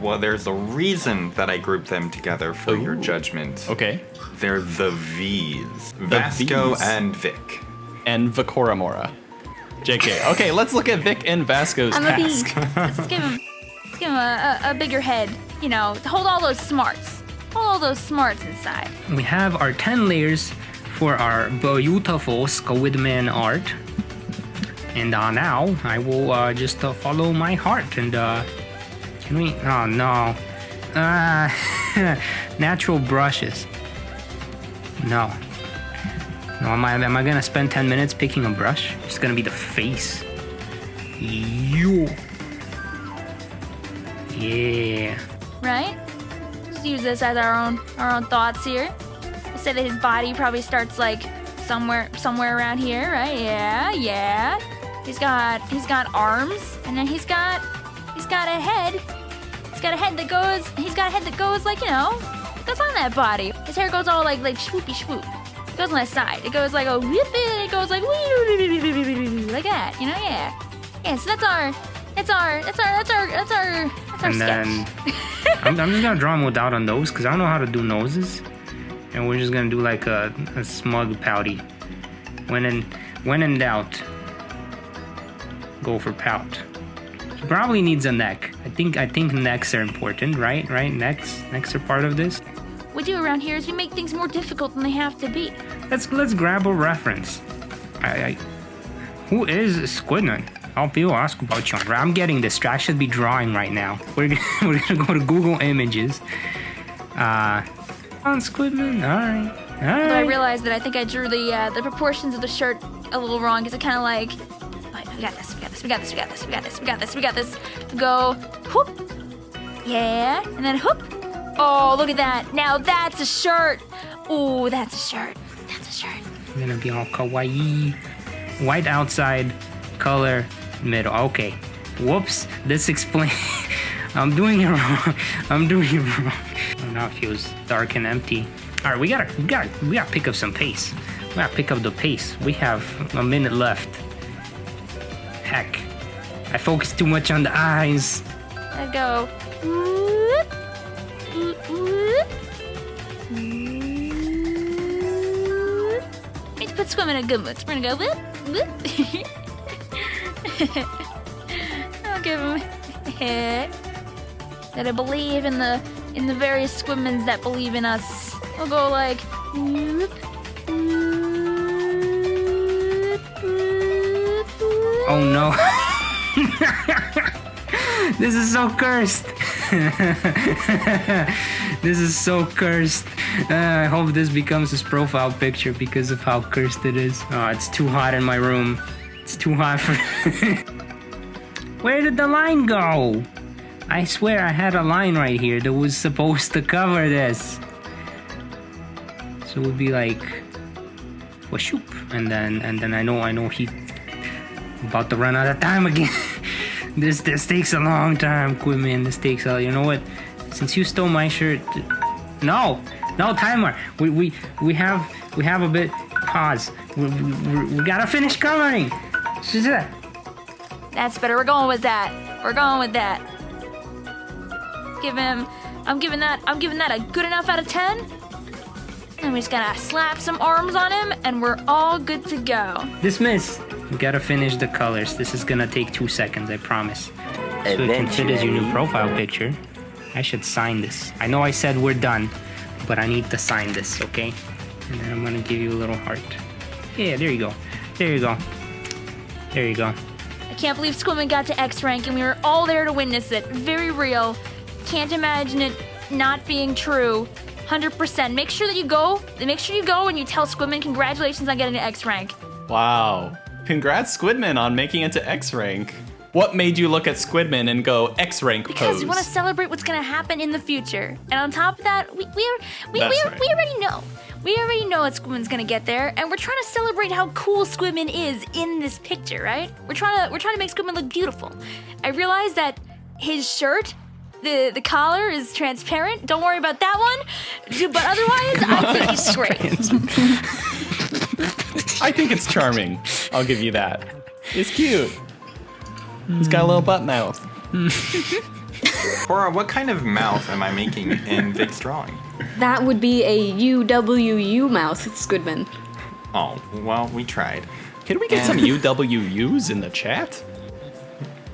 Well, there's a reason that I grouped them together for your judgment. Okay. They're the V's. Vasco Vs. and Vic. And Vakoramora. JK. Okay, let's look at Vic and Vasco's I'm a bee. [laughs] Let's give him, let's give him a, a, a bigger head. You know, to hold all those smarts. Hold all those smarts inside. We have our 10 layers for our beautiful Squidman art. And uh, now I will uh, just uh, follow my heart and uh, can we? Oh no. Uh, [laughs] natural brushes. No. Am I, am I gonna spend 10 minutes picking a brush? It's gonna be the face. You. Yeah. right? Just use this as our own our own thoughts here. We'll say that his body probably starts like somewhere somewhere around here, right? Yeah, yeah. He's got he's got arms, and then he's got he's got a head. He's got a head that goes. He's got a head that goes like you know goes on that body. His hair goes all like like swoopy swoop. It goes on the side. It goes like a and it goes like like that. You know, yeah. Yeah. So that's our that's our that's our that's our that's our that's our And sketch. then [laughs] I'm, I'm just gonna draw him without a nose because I don't know how to do noses, and we're just gonna do like a, a smug pouty. When in when in doubt, go for pout. He probably needs a neck. I think I think necks are important, right? Right? Necks necks are part of this. We do around here is we make things more difficult than they have to be. Let's let's grab a reference. I, I who is Squidman? I'll people ask about you. I'm getting distracted. I should be drawing right now. [laughs] We're gonna, we're gonna go to Google Images. Uh, on Squidman. All right. All Although I right. realized that I think I drew the uh, the proportions of the shirt a little wrong because it kind of like, "Alright, we got this, we got this, we got this, we got this, we got this, we got this, we got this. Go, whoop, yeah, and then whoop. Oh, look at that! Now that's a shirt. Ooh, that's a shirt. That's a shirt. I'm gonna be all kawaii. White outside, color middle. Okay. Whoops. This explains. [laughs] I'm doing it wrong. [laughs] I'm doing it wrong. [laughs] Oh, now it feels dark and empty. All right, we gotta, we gotta, we gotta pick up some pace. We gotta pick up the pace. We have a minute left. Heck, I focused too much on the eyes. I go. whoop. Let's put Squim in a good mood. We're gonna go whoop, whoop. [laughs] I'll give him a. That I believe in the in the various Squimins that believe in us. We'll go like whoop, whoop. Oh no. [laughs] this is so cursed. [laughs] this is so cursed. Uh, I hope this becomes his profile picture because of how cursed it is. Oh, it's too hot in my room. It's too hot for. [laughs] Where did the line go? I swear I had a line right here that was supposed to cover this. So it would be like, whooshoop, and then and then I know I know he about to run out of time again. [laughs] this this takes a long time, Quimmin. This takes a you know what? Since you stole my shirt, no, no timer. We we we have we have a bit pause. We, we, we gotta finish. Shazah. That's better. We're going with that. We're going with that. Give him. I'm giving that. I'm giving that a good enough out of ten. And we just gotta slap some arms on him, and we're all good to go. Dismiss. We gotta finish the colors. This is gonna take two seconds, I promise. So it can fit as your new profile picture. I should sign this. I know I said we're done, but I need to sign this, okay? And then I'm gonna give you a little heart. Yeah, there you go. There you go. There you go. I can't believe Squimmin got to X rank, and we were all there to witness it. Very real. Can't imagine it not being true. 100%. Make sure that you go. Make sure you go and you tell Squidman congratulations on getting an X rank. Wow. Congrats, Squidman, on making it to X rank. What made you look at Squidman and go X rank Because pose? we want to celebrate what's going to happen in the future. And on top of that, we we are, we, we, right. we already know. We already know that Squidman's going to get there, and we're trying to celebrate how cool Squidman is in this picture, right? We're trying to we're trying to make Squidman look beautiful. I realize that his shirt the, the collar is transparent. Don't worry about that one. But otherwise, I think it's great. I think it's charming. I'll give you that. It's cute. He's got a little butt mouth. [laughs] Cora, what kind of mouth am I making in Vic's drawing? That would be a UWU mouth, Squidman. Oh, well, we tried. Can we get some UWUs in the chat?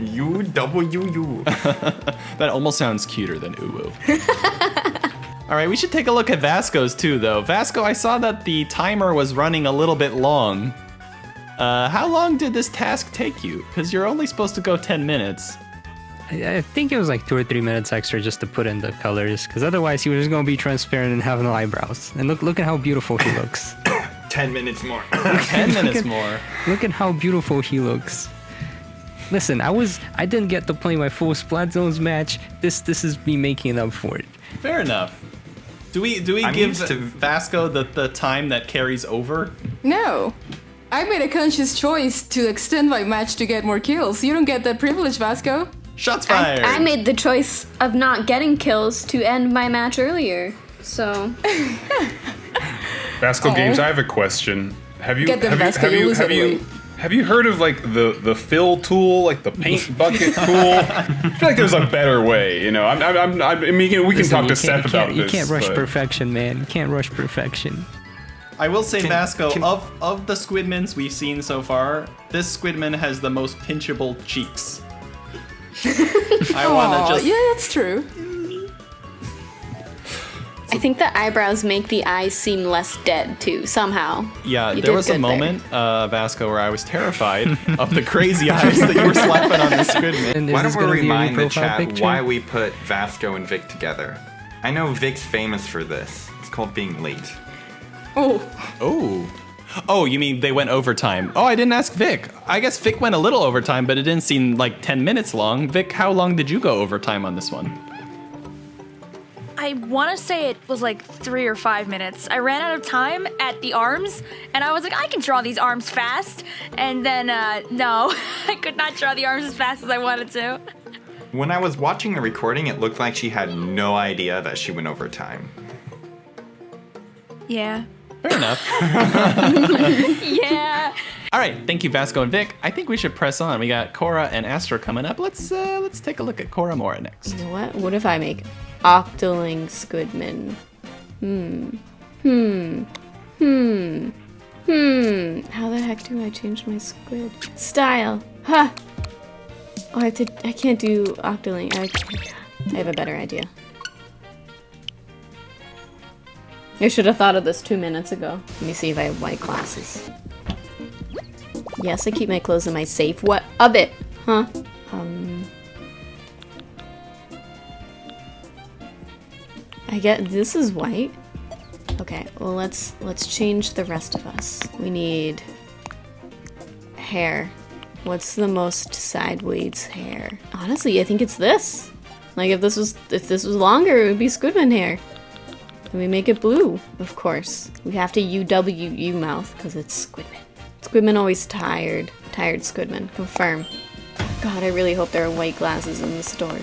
UWU. [laughs] That almost sounds cuter than uwu. [laughs] All right, we should take a look at Vasco's too, though. Vasco, I saw that the timer was running a little bit long. Uh, how long did this task take you? Because you're only supposed to go 10 minutes. I, I think it was like two or three minutes extra just to put in the colors, because otherwise he was just gonna be transparent and have no eyebrows. And look, look at how beautiful he looks. [coughs] Ten minutes more. [coughs] 10 [laughs] minutes at- more. look at how beautiful he looks. Listen, I was I didn't get to play my full Splat Zones match. This this is me making up for it. Fair enough. Do we do we I'm give to- Vasco the, the time that carries over? No. I made a conscious choice to extend my match to get more kills. You don't get that privilege, Vasco. Shots I, fired. I made the choice of not getting kills to end my match earlier. So [laughs] Vasco Aw. Games, I have a question. Have you Get them, have you, have you you lose have you anyway. Have you heard of like the the fill tool, like the paint [laughs] bucket tool? I feel like there's a better way. You know, I'm I'm, I'm, I'm mean, we can Listen, talk to can't- Seth about can't, You can't rush but- perfection, man. You can't rush perfection. I will say, Can- Vasco, can- of of the Squidmans we've seen so far, this Squidman has the most pinchable cheeks. [laughs] I want to just. yeah, that's true. I think the eyebrows make the eyes seem less dead too, somehow. Yeah, You there was a good there. moment, uh, Vasco, where I was terrified [laughs] of the crazy eyes that you were slapping on the Squidman. And Why don't we gonna be your new remind the chat picture? why we put Vasco and Vic together? I know Vic's famous for this. It's called being late. Oh, Oh. Oh, you mean they went overtime? Oh, I didn't ask Vic. I guess Vic went a little overtime, but it didn't seem like 10 minutes long. Vic, how long did you go overtime on this one? I want to say it was like three or five minutes. I ran out of time at the arms, and I was like, I can draw these arms fast. And then, uh, no, [laughs] I could not draw the arms as fast as I wanted to. When I was watching the recording, it looked like she had no idea that she went over time. Yeah. Fair enough. [laughs] [laughs] Yeah. All right, thank you, Vasco and Vic. I think we should press on. We got Cora and Astro coming up. Let's uh, let's take a look at Cora Mora next. You know what? What if I make Octoling Squidman? Hmm. Hmm. Hmm. Hmm. How the heck do I change my squid style? Huh. Oh, I have to. I can't do Octoling. I, I have a better idea. I should have thought of this two minutes ago. Let me see if I have white glasses. Yes, I keep my clothes in my safe. What of it? Huh? Um. I get this is white. Okay, well let's let's change the rest of us. We need hair. What's the most sideways hair? Honestly, I think it's this. Like if this was if this was longer, it would be Squidman hair. And we make it blue, of course. We have to UWU mouth because it's Squidman. Squidman always tired. Tired Squidman. Confirm. God, I really hope there are white glasses in the store.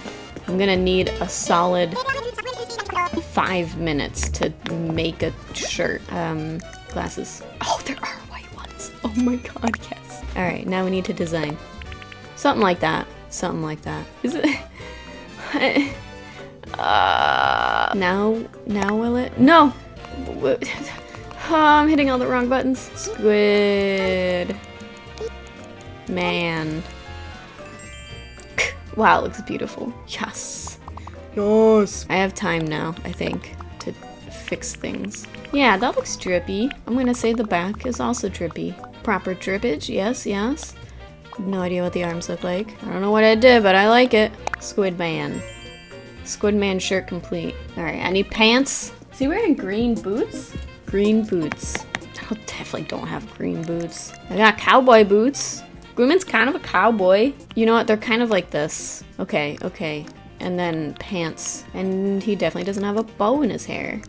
I'm gonna need a solid five minutes to make a shirt. Um, glasses. Oh, there are white ones. Oh my god, yes. Alright, now we need to design. Something like that. Something like that. Is it? [laughs] uh, now, now will it? No! Oh, [laughs] I'm hitting all the wrong buttons. Squid. Man. [laughs] Wow, it looks beautiful. Yes. Yes. I have time now, I think, to fix things. Yeah, that looks drippy. I'm gonna say the back is also drippy. Proper drippage, yes, yes. No idea what the arms look like. I don't know what I did, but I like it. Squid Man. Squid Man shirt complete. Alright, I need pants. Is he wearing green boots? Green boots. I definitely don't have green boots. I got cowboy boots. Grooman's kind of a cowboy. You know what? They're kind of like this. Okay, okay. And then pants. And he definitely doesn't have a bow in his hair.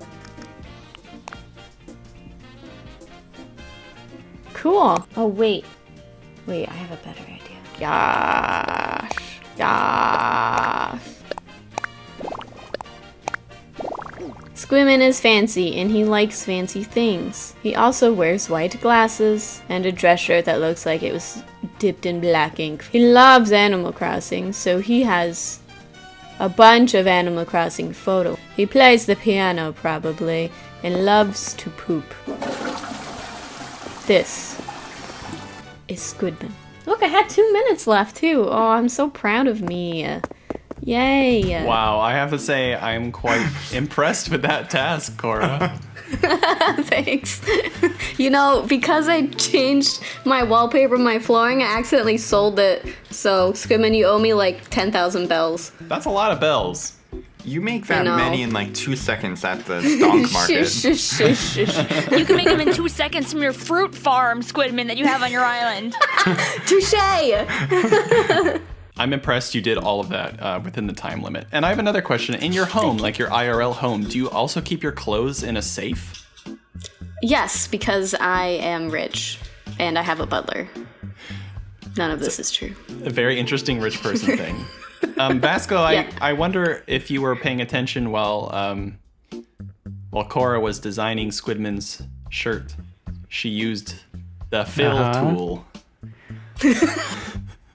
Cool. Oh, wait. Wait, I have a better idea. Gosh. Gosh. Squimmin is fancy and he likes fancy things. He also wears white glasses and a dress shirt that looks like it was dipped in black ink. He loves Animal Crossing, so he has a bunch of Animal Crossing photos. He plays the piano probably and loves to poop. This is Squidman. Look, I had two minutes left too. Oh, I'm so proud of me. Yay. Wow, I have to say I'm quite [laughs] impressed with that task, Cora. [laughs] [laughs] Thanks. you know, because I changed my wallpaper, my flooring, I accidentally sold it. So, Squidman, you owe me like 10,000 bells. That's a lot of bells. You make that many in like two seconds at the stonk [laughs] market. Shush, shush, shush, shush. You can make them in two seconds from your fruit farm, Squidman, that you have on your island. [laughs] Touche! I'm impressed you did all of that uh, within the time limit. And I have another question. In your home, like your IRL home, do you also keep your clothes in a safe? Yes, because I am rich and I have a butler. None of this is true. A very interesting rich person [laughs] thing. Um, Vasco, I, Yeah. I wonder if you were paying attention while um, while Cora was designing Squidman's shirt. She used the fill Uh-huh. tool. [laughs]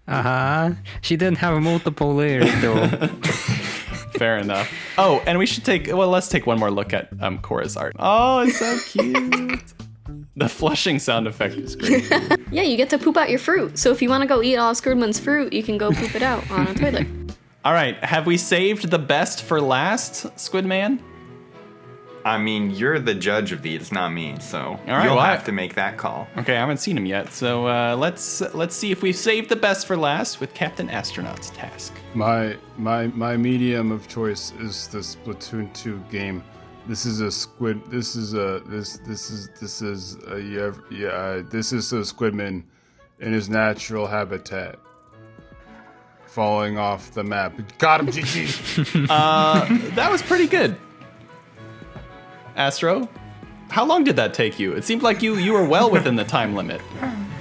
Uh huh. She didn't have a multiple layers though. [laughs] Fair enough. Oh, and we should take well, let's take one more look at um, Cora's art. Oh, it's so cute. [laughs] the flushing sound effect is great. [laughs] Yeah, you get to poop out your fruit. So if you want to go eat all of Squidman's fruit, you can go poop it out on a toilet. All right, have we saved the best for last, Squidman? I mean, you're the judge of these, not me, so right, you'll well, I- have to make that call. Okay, I haven't seen him yet, so uh, let's let's see if we've saved the best for last with Captain Astronaut's task. My my my medium of choice is the Splatoon 2 game. This is a squid. This is a this this is this is a yeah yeah. uh, This is a squidman in his natural habitat, falling off the map. Got him, GG. [laughs] That was pretty good. Astro, how long did that take you? It seemed like you you were well within the time limit.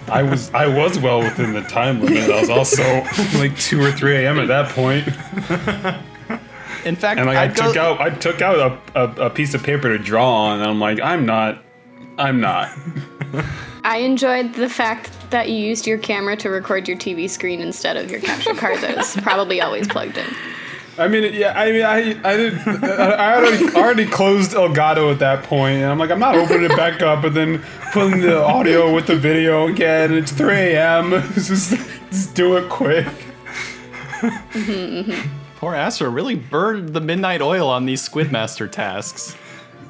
I was I was well within the time limit. I was also [laughs] like two or three a.m. at that point, [laughs] In fact, and like I I'd go- took out I took out a, a, a piece of paper to draw on, and I'm like, I'm not, I'm not. I enjoyed the fact that you used your camera to record your TV screen instead of your capture card that was probably always plugged in. I mean, yeah, I mean, I I did I already already closed Elgato at that point, and I'm like, I'm not opening it back up, and then putting the audio with the video again. It's 3 a.m. [laughs] just, just do it quick. [laughs] Poor Astro really burned the midnight oil on these Squidmaster tasks.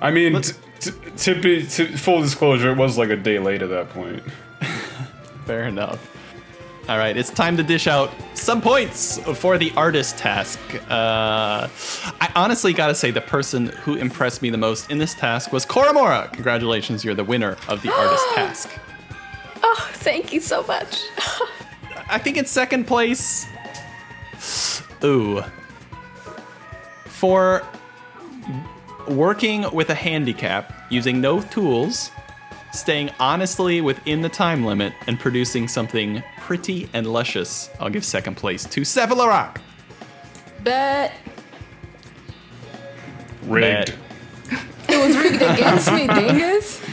I mean, t- t- to be to full disclosure, it was like a day late at that point. [laughs] Fair enough. All right, it's time to dish out some points for the artist task. Uh, I honestly gotta say, the person who impressed me the most in this task was Koramora. Congratulations, you're the winner of the artist [gasps] task. Oh, thank you so much. I think it's second place. Ooh. For working with a handicap, using no tools, staying honestly within the time limit, and producing something pretty and luscious, I'll give second place to Cephalorak. Bet Rigged. [laughs] it was rigged against me, dingus. [laughs]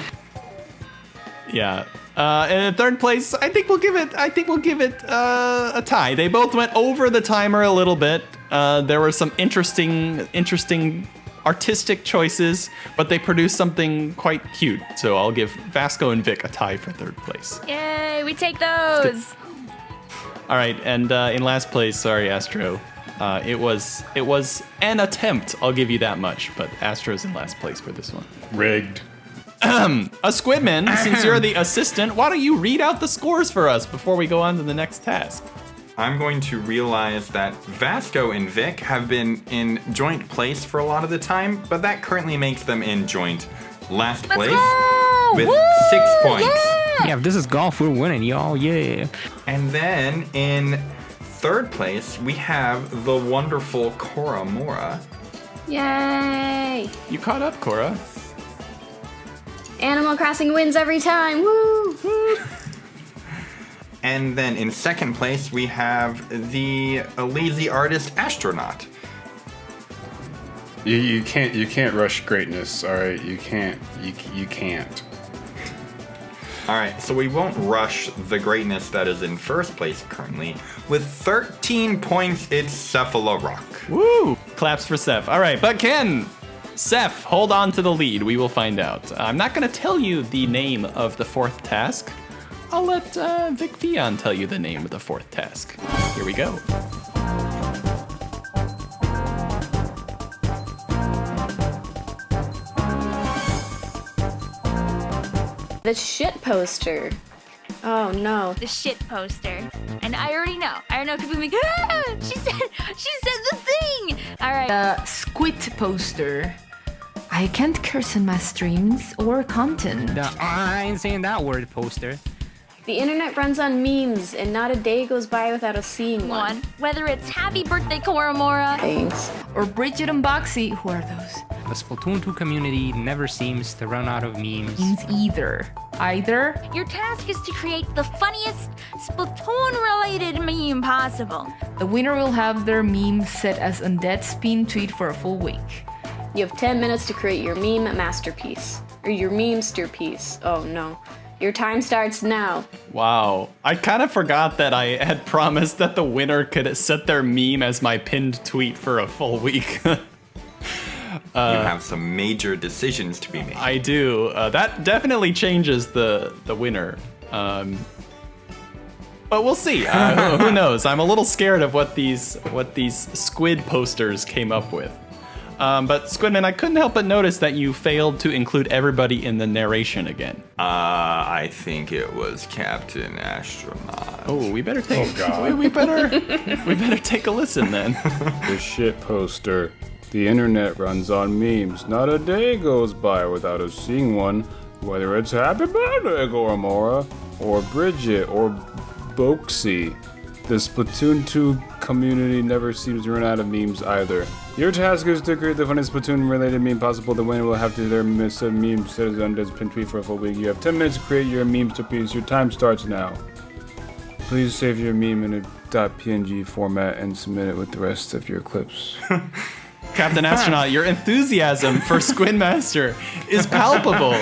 Yeah. Uh, and in third place, I think we'll give it. I think we'll give it uh, a tie. They both went over the timer a little bit. Uh, there were some interesting, interesting artistic choices, but they produced something quite cute. So I'll give Vasco and Vic a tie for third place. Yay, we take those. All right, and uh, in last place, sorry, Astro. Uh, it was it was an attempt. I'll give you that much. But Astro's in last place for this one. Rigged. A Squidman, since you're the assistant, why don't you read out the scores for us before we go on to the next task? I'm going to realize that Vasco and Vic have been in joint place for a lot of the time, but that currently makes them in joint last Let's place go! with Woo! six points. Yeah! Yeah, if this is golf, we're winning, y'all. Yeah. And then in third place, we have the wonderful Cora Mora. Yay! You caught up, Cora. Animal Crossing wins every time. Woo! [laughs] And then in second place, we have the lazy artist astronaut. You, you can't you can't rush greatness. All right, you can't you you can't. All right, so we won't rush the greatness that is in first place currently. With 13 points, it's Cephalorock. Woo! Claps for Seth. All right, but Ken, Seth, hold on to the lead. We will find out. I'm not going to tell you the name of the fourth task. I'll let uh, Vic Fion tell you the name of the fourth task. Here we go. The shit poster. Oh no. The shit poster. And I already know. I already know people be like, ah! she said, [laughs] she said the thing. All right. The squid poster. I can't curse in my streams or content. The, I ain't saying that word, poster. The internet runs on memes, and not a day goes by without us seeing one. One. Whether it's happy birthday, Koramora. Thanks. Or Bridget and Boxy. Who are those? The Splatoon 2 community never seems to run out of memes. Memes either. Either. Your task is to create the funniest Splatoon-related meme possible. The winner will have their meme set as Undead's pin tweet for a full week. You have 10 minutes to create your meme masterpiece. Or your memester-piece. Oh no. Your time starts now. Wow. I kind of forgot that I had [laughs] promised that the winner could set their meme as my pinned tweet for a full week. [laughs] you have some major decisions to be made. I do. Uh, that definitely changes the the winner. Um, but we'll see. Uh, who, [laughs] who knows? I'm a little scared of what these what these squid posters came up with. Um, but Squidman, I couldn't help but notice that you failed to include everybody in the narration again. Uh, I think it was Captain Astronaut. Oh, we better take. Oh, God. [laughs] We, we better. we better take a listen then. [laughs] The shit poster. The internet runs on memes. Not a day goes by without us seeing one. Whether it's Happy Birthday, Koramora, or Bridget, or Boxy. The Splatoon 2 community never seems to run out of memes either. Your task is to create the funniest Splatoon-related meme possible. The winner will have to their miss a meme set as Undead's pin tweet for a full week. You have 10 minutes to create your meme to piece. Your time starts now. Please save your meme in a .png format and submit it with the rest of your clips. [laughs] Captain Astronaut, your enthusiasm for [laughs] Squidmaster is palpable.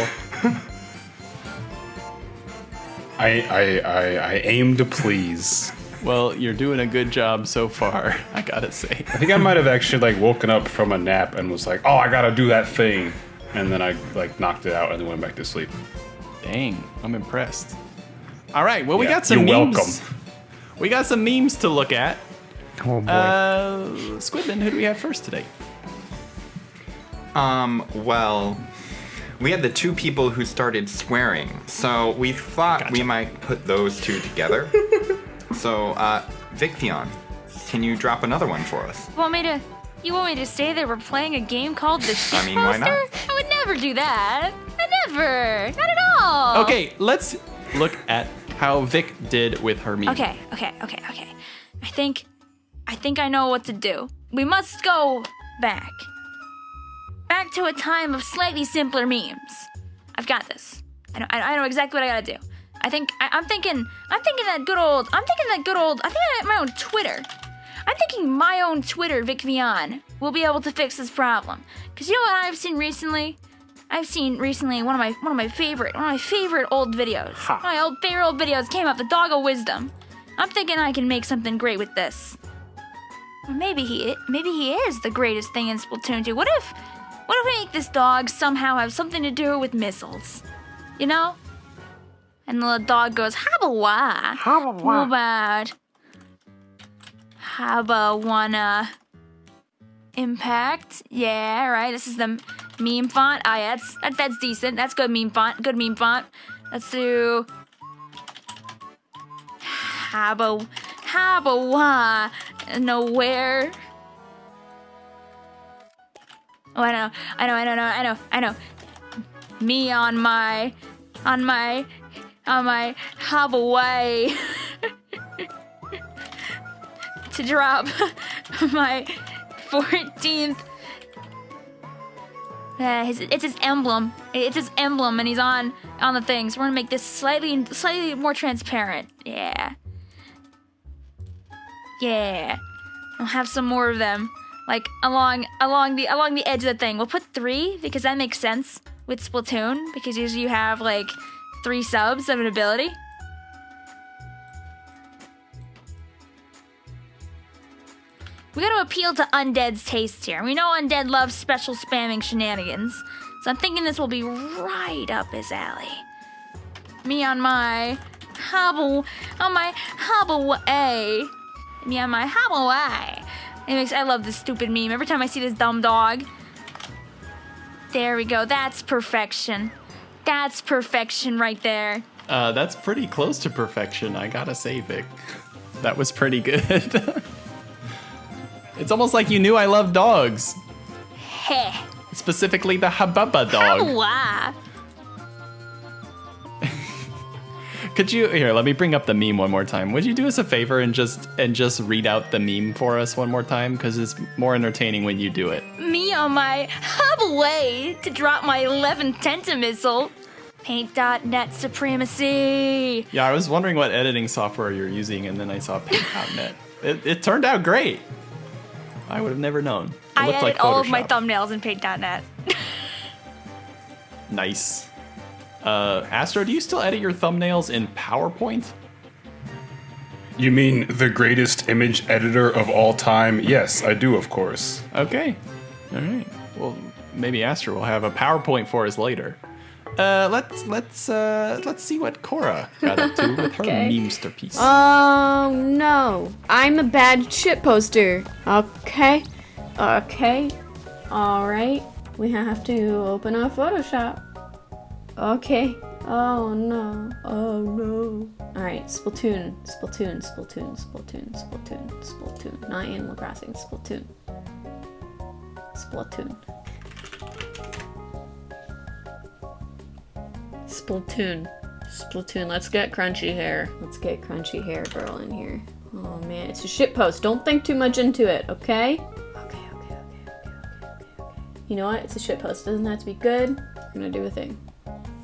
I, I, I, I aim to please. Well, you're doing a good job so far, [laughs] I gotta say. I think I might have actually like woken up from a nap and was like, "Oh, I gotta do that thing," and then I like knocked it out and then went back to sleep. Dang, I'm impressed. All right, well, we Yeah, got some you're memes. welcome. We got some memes to look at. Oh boy. Uh, Squidman, who do we have first today? Um, well, we had the two people who started swearing, so we thought we might put those two together. [laughs] so, uh, Victhion, can you drop another one for us? You want me to? You want me to say that we're playing a game called the Shit I mean, why not? I would never do that. I never. Not at all. Okay, let's look at how Vic did with her meme. Okay, okay, okay, okay. I think I think I know what to do. We must go back. Back to a time of slightly simpler memes. I've got this. I know, I I know exactly what I gotta do. I think I, I'm thinking I'm thinking that good old I'm thinking that good old I think I have my own Twitter. I'm thinking my own Twitter, Vic Vian, will be able to fix this problem. Cause you know what I've seen recently? I've seen recently one of my one of my favorite one of my favorite old videos. My old favorite old videos came up, the Dog of Wisdom. I'm thinking I can make something great with this. Or maybe he maybe he is the greatest thing in Splatoon 2. What if what if we make this dog somehow have something to do with missiles? You know? And the little dog goes, why? How about how about wanna impact? Yeah, right. This is the meme font. Ah, yeah, that's that, that's decent. That's good meme font. Good meme font. Let's do how about why? Nowhere. Oh, I know, I know, I know, I know, I know. Me on my, on my, on my Hawaii to drop my 14th. Uh, his, it's his emblem. It's his emblem, and he's on on the thing. So we're gonna make this slightly slightly more transparent. Yeah. Yeah. I'll have some more of them, like along along the along the edge of the thing. We'll put three because that makes sense with Splatoon because usually you have like three subs of an ability. We gotta appeal to Undead's taste here. We know Undead loves special spamming shenanigans, so I'm thinking this will be right up his alley. Me on my hobble, on my hobble A. Me on my hobble. Anyways, I love this stupid meme. Every time I see this dumb dog. There we go. That's perfection. That's perfection right there. Uh, that's pretty close to perfection, I gotta say, Vic. That was pretty good. [laughs] it's almost like you knew I love dogs. Heh. Specifically the Hababa dog. Wow. Could you here? Let me bring up the meme one more time. Would you do us a favor and just and just read out the meme for us one more time? Because it's more entertaining when you do it. Me um, on my hub away to drop my 11 Tenta missile. Paint.net supremacy. Yeah, I was wondering what editing software you're using, and then I saw Paint.net. it, it turned out great. I would have never known. It I edit like all of my thumbnails in Paint.net. [laughs] Nice. Uh, Astro, do you still edit your thumbnails in PowerPoint? You mean the greatest image editor of all time? Yes, I do, of course. Okay. All right. Well, maybe Astro will have a PowerPoint for us later. Uh, let's let's uh, let's see what Cora got up to with her [laughs] Okay. memester piece. Oh no, I'm a bad shit poster. Okay, okay, all right. We have to open up Photoshop. Okay. Oh no. Oh no. All right. Splatoon. Splatoon. Splatoon. Splatoon. Splatoon. Splatoon. Not Animal Crossing. Splatoon. Splatoon. Splatoon. Splatoon. Let's get crunchy hair. Let's get crunchy hair girl in here. Oh man, it's a shit post. Don't think too much into it, okay? Okay, okay, okay, okay, okay, okay, okay. You know what? It's a shit post. Doesn't have to be good. I'm gonna do a thing.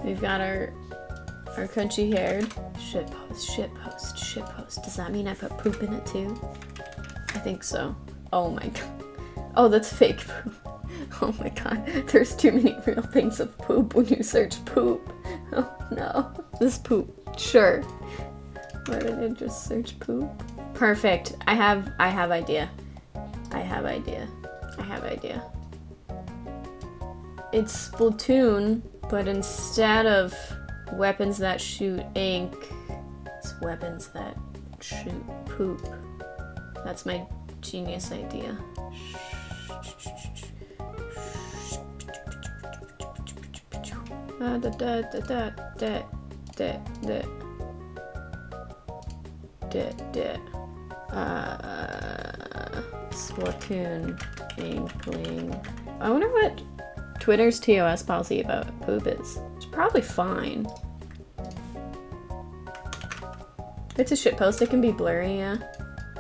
We've got our our crunchy haired shit post, shit post, shit post. Does that mean I put poop in it too? I think so. Oh my god. Oh, that's fake poop. [laughs] Oh my god. There's too many real things of poop when you search poop. [laughs] Oh no. This poop. Sure. Why did I just search poop? Perfect. I have I have idea. I have idea. I have idea. It's Splatoon, but instead of weapons that shoot ink, it's weapons that shoot poop. That's my genius idea. Ah, da, da, da, da, da, da, da, da. Uh, Splatoon Inkling. I wonder what Twitter's TOS policy about poop is. It's probably fine. It's a shit post, it can be blurry, yeah.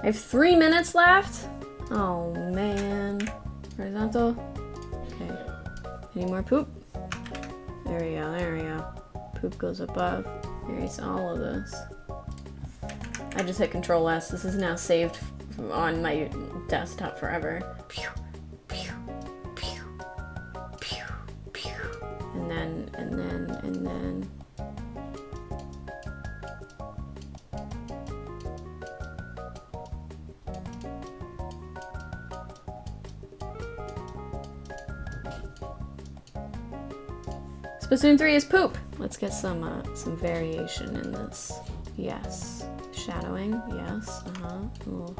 I have three minutes left? Oh man. Horizontal. Okay. Any more poop? There we go, there we go. Poop goes above. Erase all of this. I just hit Control S. This is now saved on my desktop forever. Then, and then, and then. Splatoon 3 is poop. Let's get some uh, some variation in this. Yes. Shadowing. Yes. Uh-huh.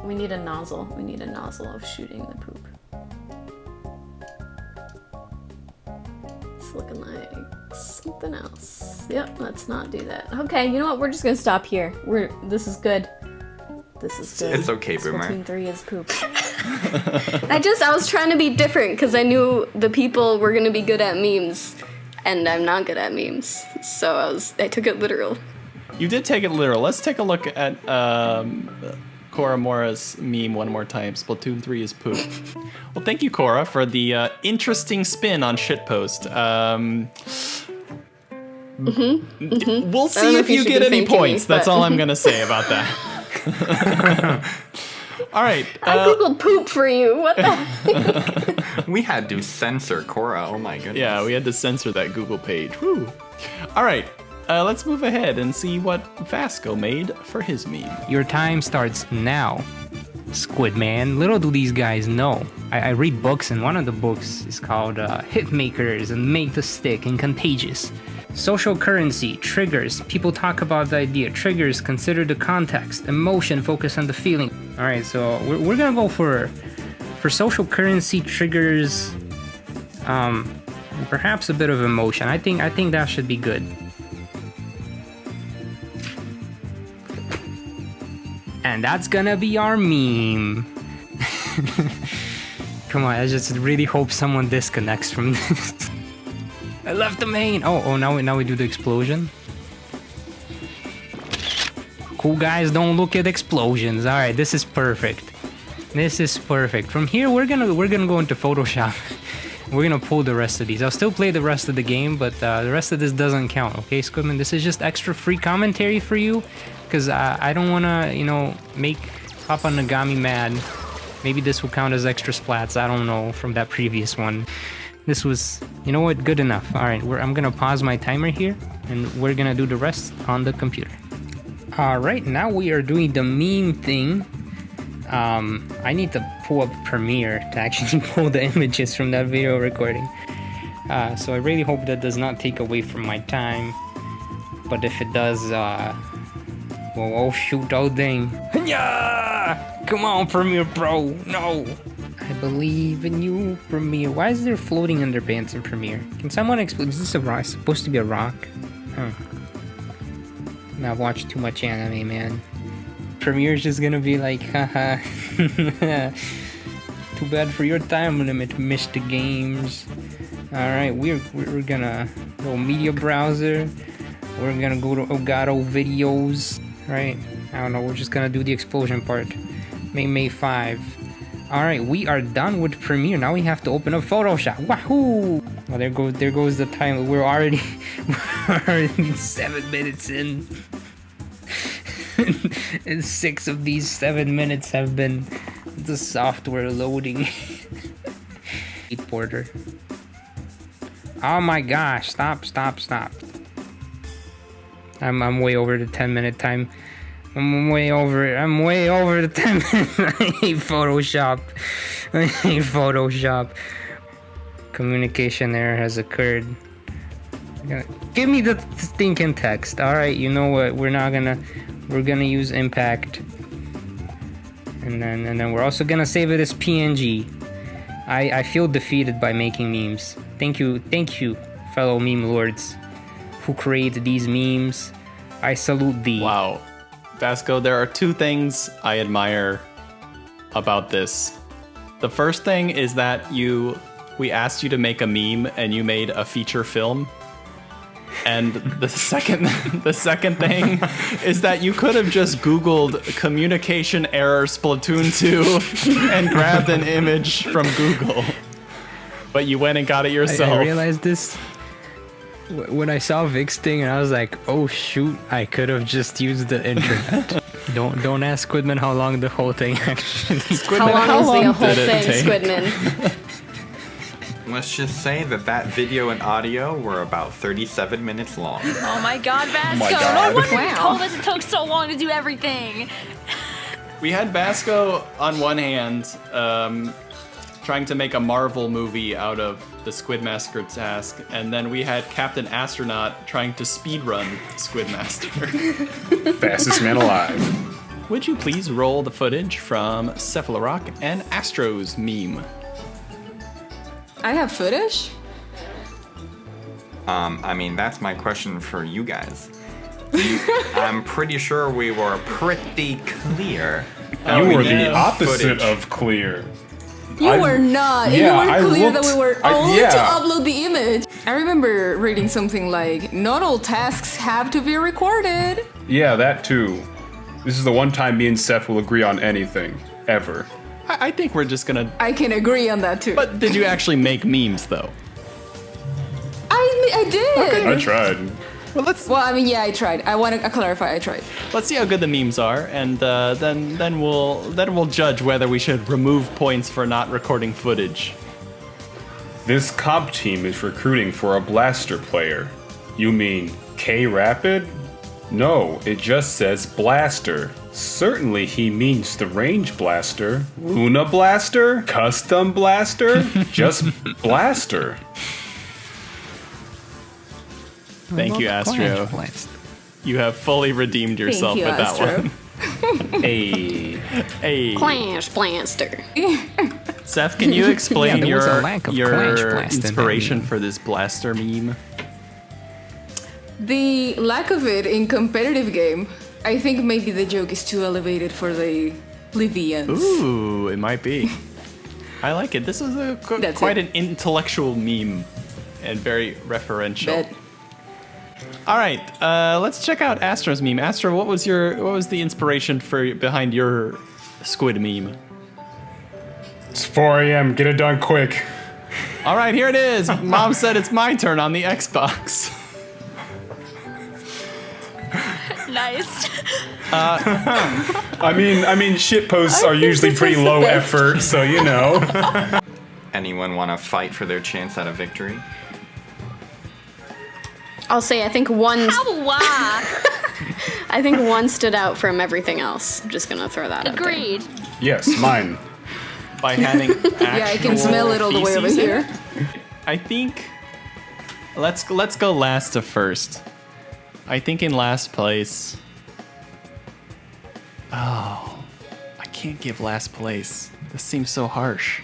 We need a nozzle. We need a nozzle of shooting the poop. It's looking like something else. Yep, let's not do that. Okay, you know what? We're just gonna stop here. We're this is good. This is good. It's okay, Boomer. Splatoon 3 is poop. [laughs] I just I was trying to be different because I knew the people were gonna be good at memes, and I'm not good at memes. So I was I took it literal. You did take it literal. Let's take a look at um, Cora Mora's meme one more time. Splatoon 3 is poop. well, thank you, Cora, for the uh, interesting spin on shitpost. Um, We'll Mm-hmm. I don't see if if you you get any thanking me, points. That's all I'm [laughs] going to say about that. [laughs] all right. I uh, googled poop for you. What the? [laughs] We had to censor Cora. Oh my goodness. Yeah, we had to censor that Google page. Woo. All right, uh, let's move ahead and see what Vasco made for his meme. Your time starts now. Squid Man. Little do these guys know. I, I read books, and one of the books is called uh, Hitmakers and Made to Stick and Contagious. Social currency, triggers. People talk about the idea. Triggers, consider the context. Emotion, focus on the feeling. All right, so we're, we're gonna go for for social currency triggers. Um, perhaps a bit of emotion. I think I think that should be good. And that's gonna be our meme. [laughs] Come on, I just really hope someone disconnects from [laughs] this. I left the main. Oh, oh, now we now we do the explosion. Cool guys don't look at explosions. All right, this is perfect. This is perfect. From here, we're gonna we're gonna go into Photoshop. [laughs] we're gonna pull the rest of these. I'll still play the rest of the game, but uh, the rest of this doesn't count. Okay, Squidman, this is just extra free commentary for you, because I, I don't wanna you know make Papa Nogami mad. Maybe this will count as extra splats. I don't know from that previous one. This was, you know what, good enough. All right, I'm gonna pause my timer here, and we're gonna do the rest on the computer. All right, now we are doing the meme thing. Um, I need to pull up Premiere to actually [laughs] pull the images from that video recording. Uh, so I really hope that does not take away from my time. But if it does, uh, well, oh shoot, oh dang. Yeah! Come on, Premiere Pro, no! I believe in you, Premiere. Why is there floating underpants in Premiere? Can someone explain? Is this a rock? Supposed to be a rock? Huh. I've watched too much anime, man. Premiere's just gonna be like, haha. [laughs] Too bad for your time limit, Mr. Games. Alright, we're, we're gonna go media browser. We're gonna go to Elgato videos, right? I don't know. We're just gonna do the explosion part. May May 5. All right, we are done with Premiere. Now we have to open up Photoshop. Wahoo! There goes there goes the time. We're already [laughs] we're already seven minutes in, [laughs] and six of these seven minutes have been the software loading. [laughs] Porter. Oh my gosh! Stop! Stop! Stop! I'm I'm way over the 10 minute time. I'm way over it. I'm way over the [laughs] 10 minutes. [laughs] I hate Photoshop. I [laughs] hate Photoshop. Communication error has occurred. Give me the stinking text. Alright, you know what? We're not gonna we're gonna use impact. And then and then we're also gonna save it as PNG. I, I feel defeated by making memes. Thank you, thank you, fellow meme lords who create these memes. I salute thee. Wow. Vasco, there are two things I admire about this. The first thing is that you we asked you to make a meme and you made a feature film. And the [laughs] second [laughs] the second thing [laughs] is that you could have just googled communication error Splatoon 2 and grabbed an image from Google. But you went and got it yourself. I realized this when I saw Vic's thing, and I was like, "Oh shoot! I could have just used the internet." [laughs] don't don't ask Squidman how long the whole thing [laughs] actually. How long how is long the whole did it thing, take? Squidman? [laughs] Let's just say that that video and audio were about 37 minutes long. Oh my god, Vasco. my No God. wonder you told us it took so long to do everything. We had Vasco on one hand, um, trying to make a Marvel movie out of the Squid Massacre task, and then we had Captain Astronaut trying to speedrun Squid Master. [laughs] Fastest man alive. Would you please roll the footage from Cephalorock and Astro's meme? I have footage. Um, I mean, that's my question for you guys. You- I'm pretty sure we were pretty clear. that You we were needed the opposite footage. of clear. You I- were not. yeah, you were clear that we were I- only to upload the image. I remember reading something like, "Not all tasks have to be recorded." Yeah, that too. This is the one time me and Seth will agree on anything ever. I, I think we're just gonna. I can agree on that too. But did you actually make memes though? I, I did. Okay. I tried. Well, [laughs] let's Well, I mean, yeah, I tried. I want to clarify. I tried. let's see how good the memes are, and uh, then then we'll then we'll judge whether we should remove points for not recording footage. This comp team is recruiting for a blaster player. You mean K Rapid? No, it just says blaster. Certainly he means the range blaster. Luna blaster? Custom blaster? [laughs] just blaster. Thank you, Astro. You have fully redeemed yourself you, with that Astro. one. [laughs] Hey. Hey, Clash Blaster. [laughs] Seth, can you explain Yeah, your lack of your Clash Blast in that inspiration for this blaster meme? The lack of it in competitive game, I think maybe the joke is too elevated for the plebeians. Ooh, it might be. [laughs] I like it. This is a qu- quite it. an intellectual meme and very referential. Bet. All right, uh, let's check out Astro's meme. Astro, what was your what was the inspiration for behind your squid meme? It's 4 a.m. Get it done quick. All right, here it is. [laughs] Mom said it's my turn on the Xbox. Nice. [laughs] I mean, I mean, shit posts are usually pretty low effort, so you know. [laughs] Anyone want to fight for their chance at a victory? I'll say I think one Wah. [laughs] I think one stood out from everything else. I'm just gonna throw that out there. Agreed. yes, mine. By having [laughs] Yeah, I can smell it all the way over here. I think let's let's go last to first. I think in last place. Oh, I can't give last place. This seems so harsh.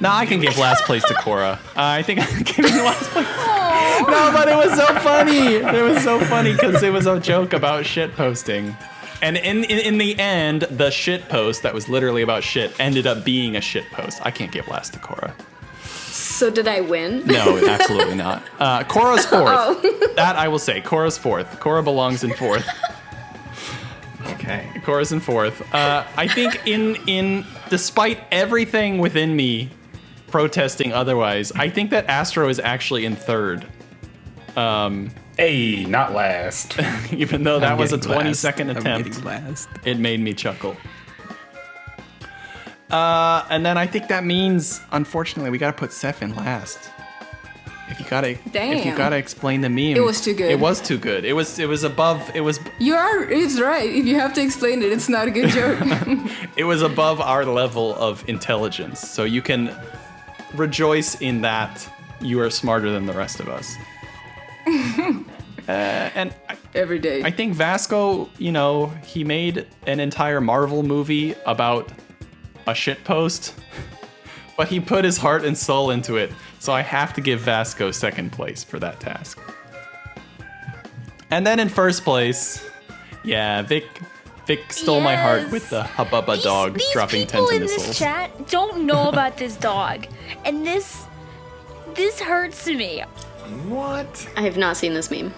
No, I can give [laughs] last place to Cora. Uh, I think I'm [laughs] giving last place. No, but it was so funny. It was so funny because it was a joke about shit posting. And in, in in the end, the shit post that was literally about shit ended up being a shit post. I can't give last to Cora. So did I win? No, absolutely not. [laughs] Uh, Cora's fourth. That I will say. Cora's fourth. Cora belongs in fourth. Okay. Cora's in fourth. Uh, I think in in despite everything within me protesting otherwise, I think that Astro is actually in third. Um, Hey, not last. [laughs] even though that I'm was a getting 20 last. second attempt, last. it made me chuckle. Uh, and then I think that means, unfortunately, we gotta put Seth in last. If you gotta, if you gotta explain the meme, It was too good. It was too good. It was, it was above. It was, You are. It's right. If you have to explain it, it's not a good joke. [laughs] it was above our level of intelligence. So you can rejoice in that you are smarter than the rest of us. [laughs] uh, and I, Every day. I think Vasco, you know, he made an entire Marvel movie about a shitpost, [laughs] but he put his heart and soul into it. So I have to give Vasco second place for that task. And then in first place, yeah, Vic Vic stole my heart with the Hububba These- dog these dropping people in missiles. this chat don't know about this dog, and this this hurts me. What? I have not seen this meme.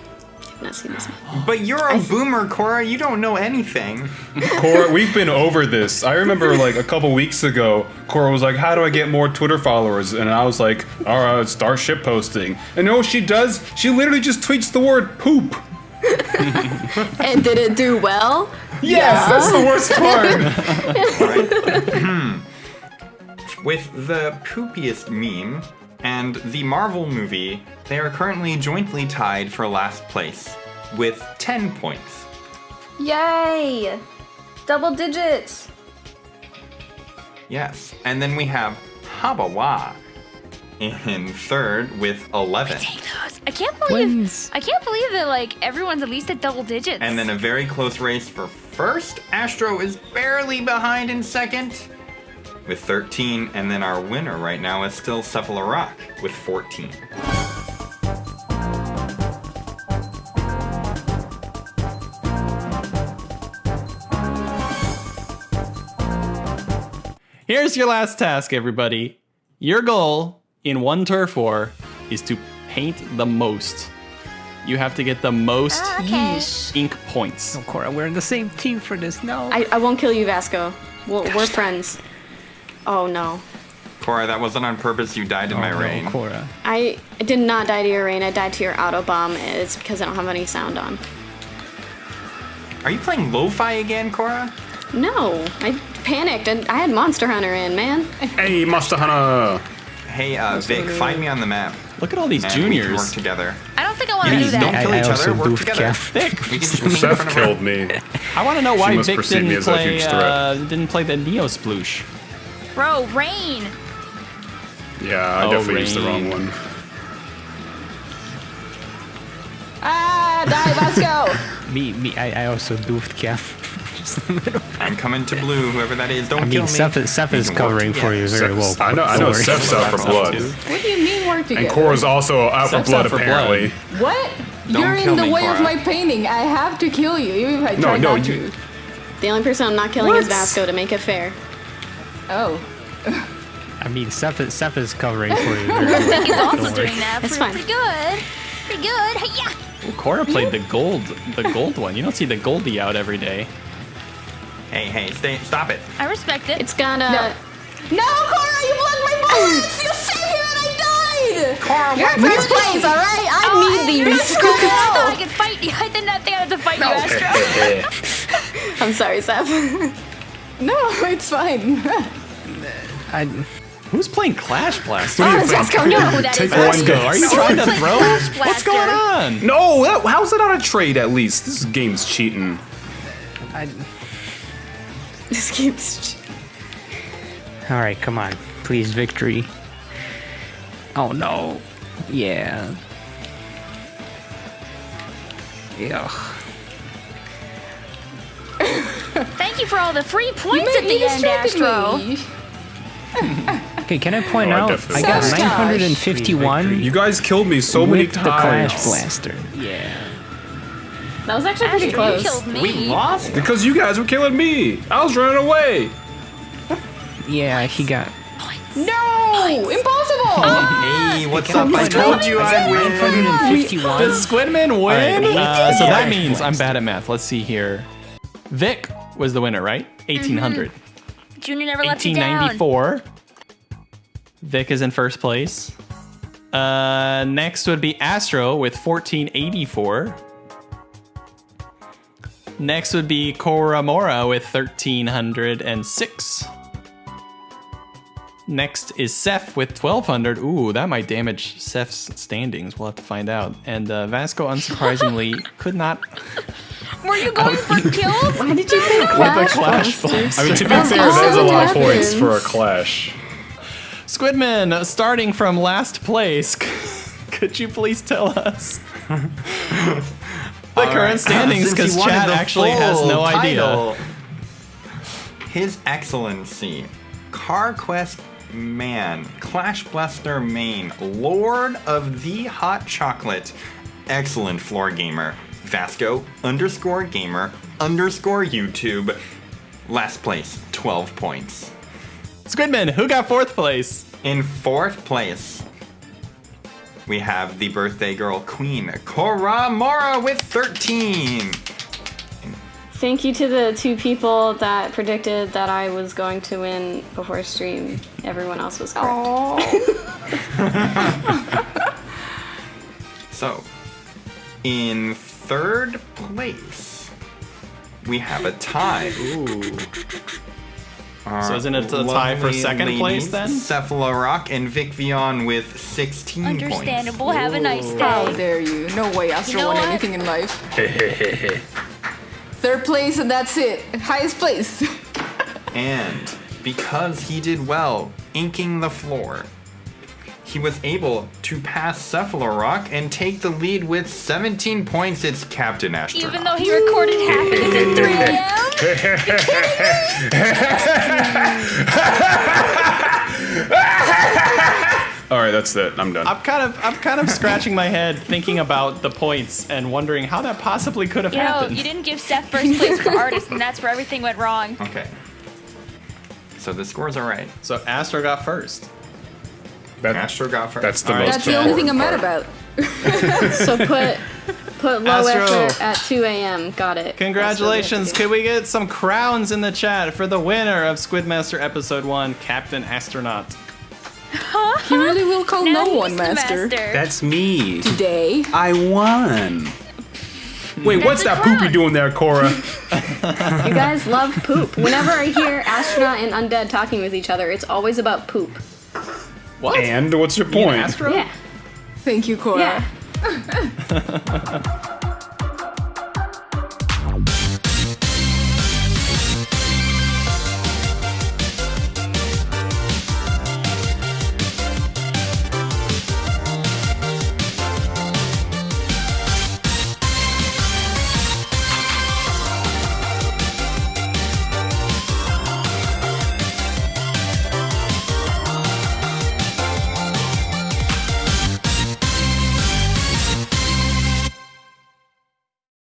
I have not seen this meme. But you're a boomer, Cora. You don't know anything. [laughs] Cora, we've been over this. I remember like a couple weeks ago, Cora was like, "How do I get more Twitter followers?" And I was like, "All right, start shit posting." And you know what she does? She literally just tweets the word poop. [laughs] And did it do well? Yes, that's the worst [laughs] part. With the poopiest meme and the Marvel movie, they are currently jointly tied for last place with 10 points. Yay! Double digits. Yes. And then we have Habawa in third with 11. Take those. I can't believe. Wins. I can't believe that like everyone's at least at double digits. And then a very close race for first. Astro is barely behind in second with 13. And then our winner right now is still Cephalorock with 14. Here's your last task, everybody. Your goal in one turf war is to paint the most. You have to get the most okay. ink points. Oh, Cora, we're in the same team for this. No. I, I won't kill you, Vasco. We'll, we're friends. Oh no. Cora, that wasn't on purpose. You died in Oh, my no, reign. Cora. I did not die to your rain. I died to your auto bomb. It's because I don't have any sound on. Are you playing lo-fi again, Cora? No, I panicked and I had Monster Hunter in, man. hey, Monster Hunter. Hey, uh, Vic, find me on the map. Look at all these And we can work juniors. together. I don't think I want to Yeah, do don't that. kill I- I each also other. Work doofed together. Cap. [laughs] Vic, we can just [laughs] Seth front of her. killed me. I want to know why must Vic didn't me as a play huge uh, didn't play the Neo Sploosh. Bro, rain. Yeah, I Oh, definitely used the wrong one. ah, die, Vasco. [laughs] Me, me. I, I also doofed Cap. Just a little. I'm coming to blue, whoever that is. Don't I kill mean, me. Seth, is- Seth We is covering for you together. very well. Seth's- I know, I know Don't worry. Seth's out for blood. what do you mean work together? And Cora's also out for blood, out for blood. apparently. What? Don't You're in the me, way Cora. of my painting. I have to kill you, even if I No, try no, not you- to. The only person I'm not killing is Vasco to make it fair. Oh. I mean, Seth, is- Seth is covering for you [laughs] very well. He's also Don't worry. doing that. That's pretty, fine. pretty good. Pretty good. Yeah. Ooh, Cora played the gold, the gold one. You don't see the Goldie out every day. Hey, hey, stay, stop it. I respect it. It's gonna. No. No, Cora, you blocked my bullets! You saved me and I died! Cora, You're in first place, all right. I Oh, need I, these. [laughs] I thought I could fight you. [laughs] I did not think I had to fight you, Astro. [laughs] I'm sorry, Seth. No, it's fine. I, Who's playing Clash Blaster? Oh, Vasco, You know no. who that Take is. one Are you trying to throw? What's going on? No, that, how's that not a trade at least? This game's cheating. I, [laughs] This keeps. all right, come on, please, victory. Oh no. Yeah. Ugh. [laughs] Thank you for all the free points at the end, Astro. Okay, can I point Oh, out? definitely I got 951 You guys killed me so many with the times. Clash Blaster. Yeah. That was actually pretty Astro, you close. killed me. we lost. Because you guys were killing me. I was running away. Yeah, he got. No! Impossible! Hey, what's up? I told you I win. 951. Does Squidman win? Alright, Uh, so that means I'm bad at math. Let's see here. Vic was the winner, right? 1800. Junior never lets you down. 1894. Vic is in first place. Uh, next would be Astro with 1484. Next would be Koramora with 1306. Next is Seth with 1200. Ooh, that might damage Seth's standings. We'll have to find out. And uh, Vasco, unsurprisingly, [laughs] could not. Were you going for [laughs] kills? Why did you pick Clash? Clash Blaster? I mean, to be fair, that is a lot of points for a clash. Squidman, starting from last place, [laughs] could you please tell us the current standings? Because wanted chat actually has full no idea. His Excellency, CarQuest Man, Clash Blaster Main, Lord of the Hot Chocolate, excellent floor gamer, Vasco underscore gamer underscore YouTube, last place, 12 points. Squidman, who got fourth place? In fourth place, we have the birthday girl queen, Koramora with 13. Thank you to the two people that predicted that I was going to win before stream. Everyone else was correct. [laughs] So, in third place, we have a tie. Ooh. Uh, so isn't it a tie for second place then? Cephalorock and Vic Vion with 16 points. Understandable. Have a nice day. How dare you? No way Astro You know won what? anything in life. [laughs] Third place and that's it. Highest place. [laughs] And because he did well inking the floor, he was able to pass Cephalorock and take the lead with 17 points. It's Captain Astronaut. Even though he recorded half of this at 3 a.m. All right, that's it. I'm done. I'm kind of I'm kind of scratching my head thinking about the points and wondering how that possibly could have You know, you didn't give Seth first place for artist, and that's where everything went wrong. Okay. So the scores are right. So Astro got first. That- Astro got first. That's the All right. most That's the only thing I'm mad about. [laughs] So put put low Astro. effort at 2 a.m. Got it. Congratulations! That's what Could we get some crowns in the chat for the winner of Squidmaster Episode One, Captain Astronaut? He really will call Now no one the master. That's me. Today. I won. Wait, what's that clown. poopy doing there, Cora? [laughs] [laughs] You guys love poop. Whenever I hear astronaut and undead talking with each other, it's always about poop. What? and what's your You mean point? Astro? Yeah. Thank you, Cora. Yeah. [laughs]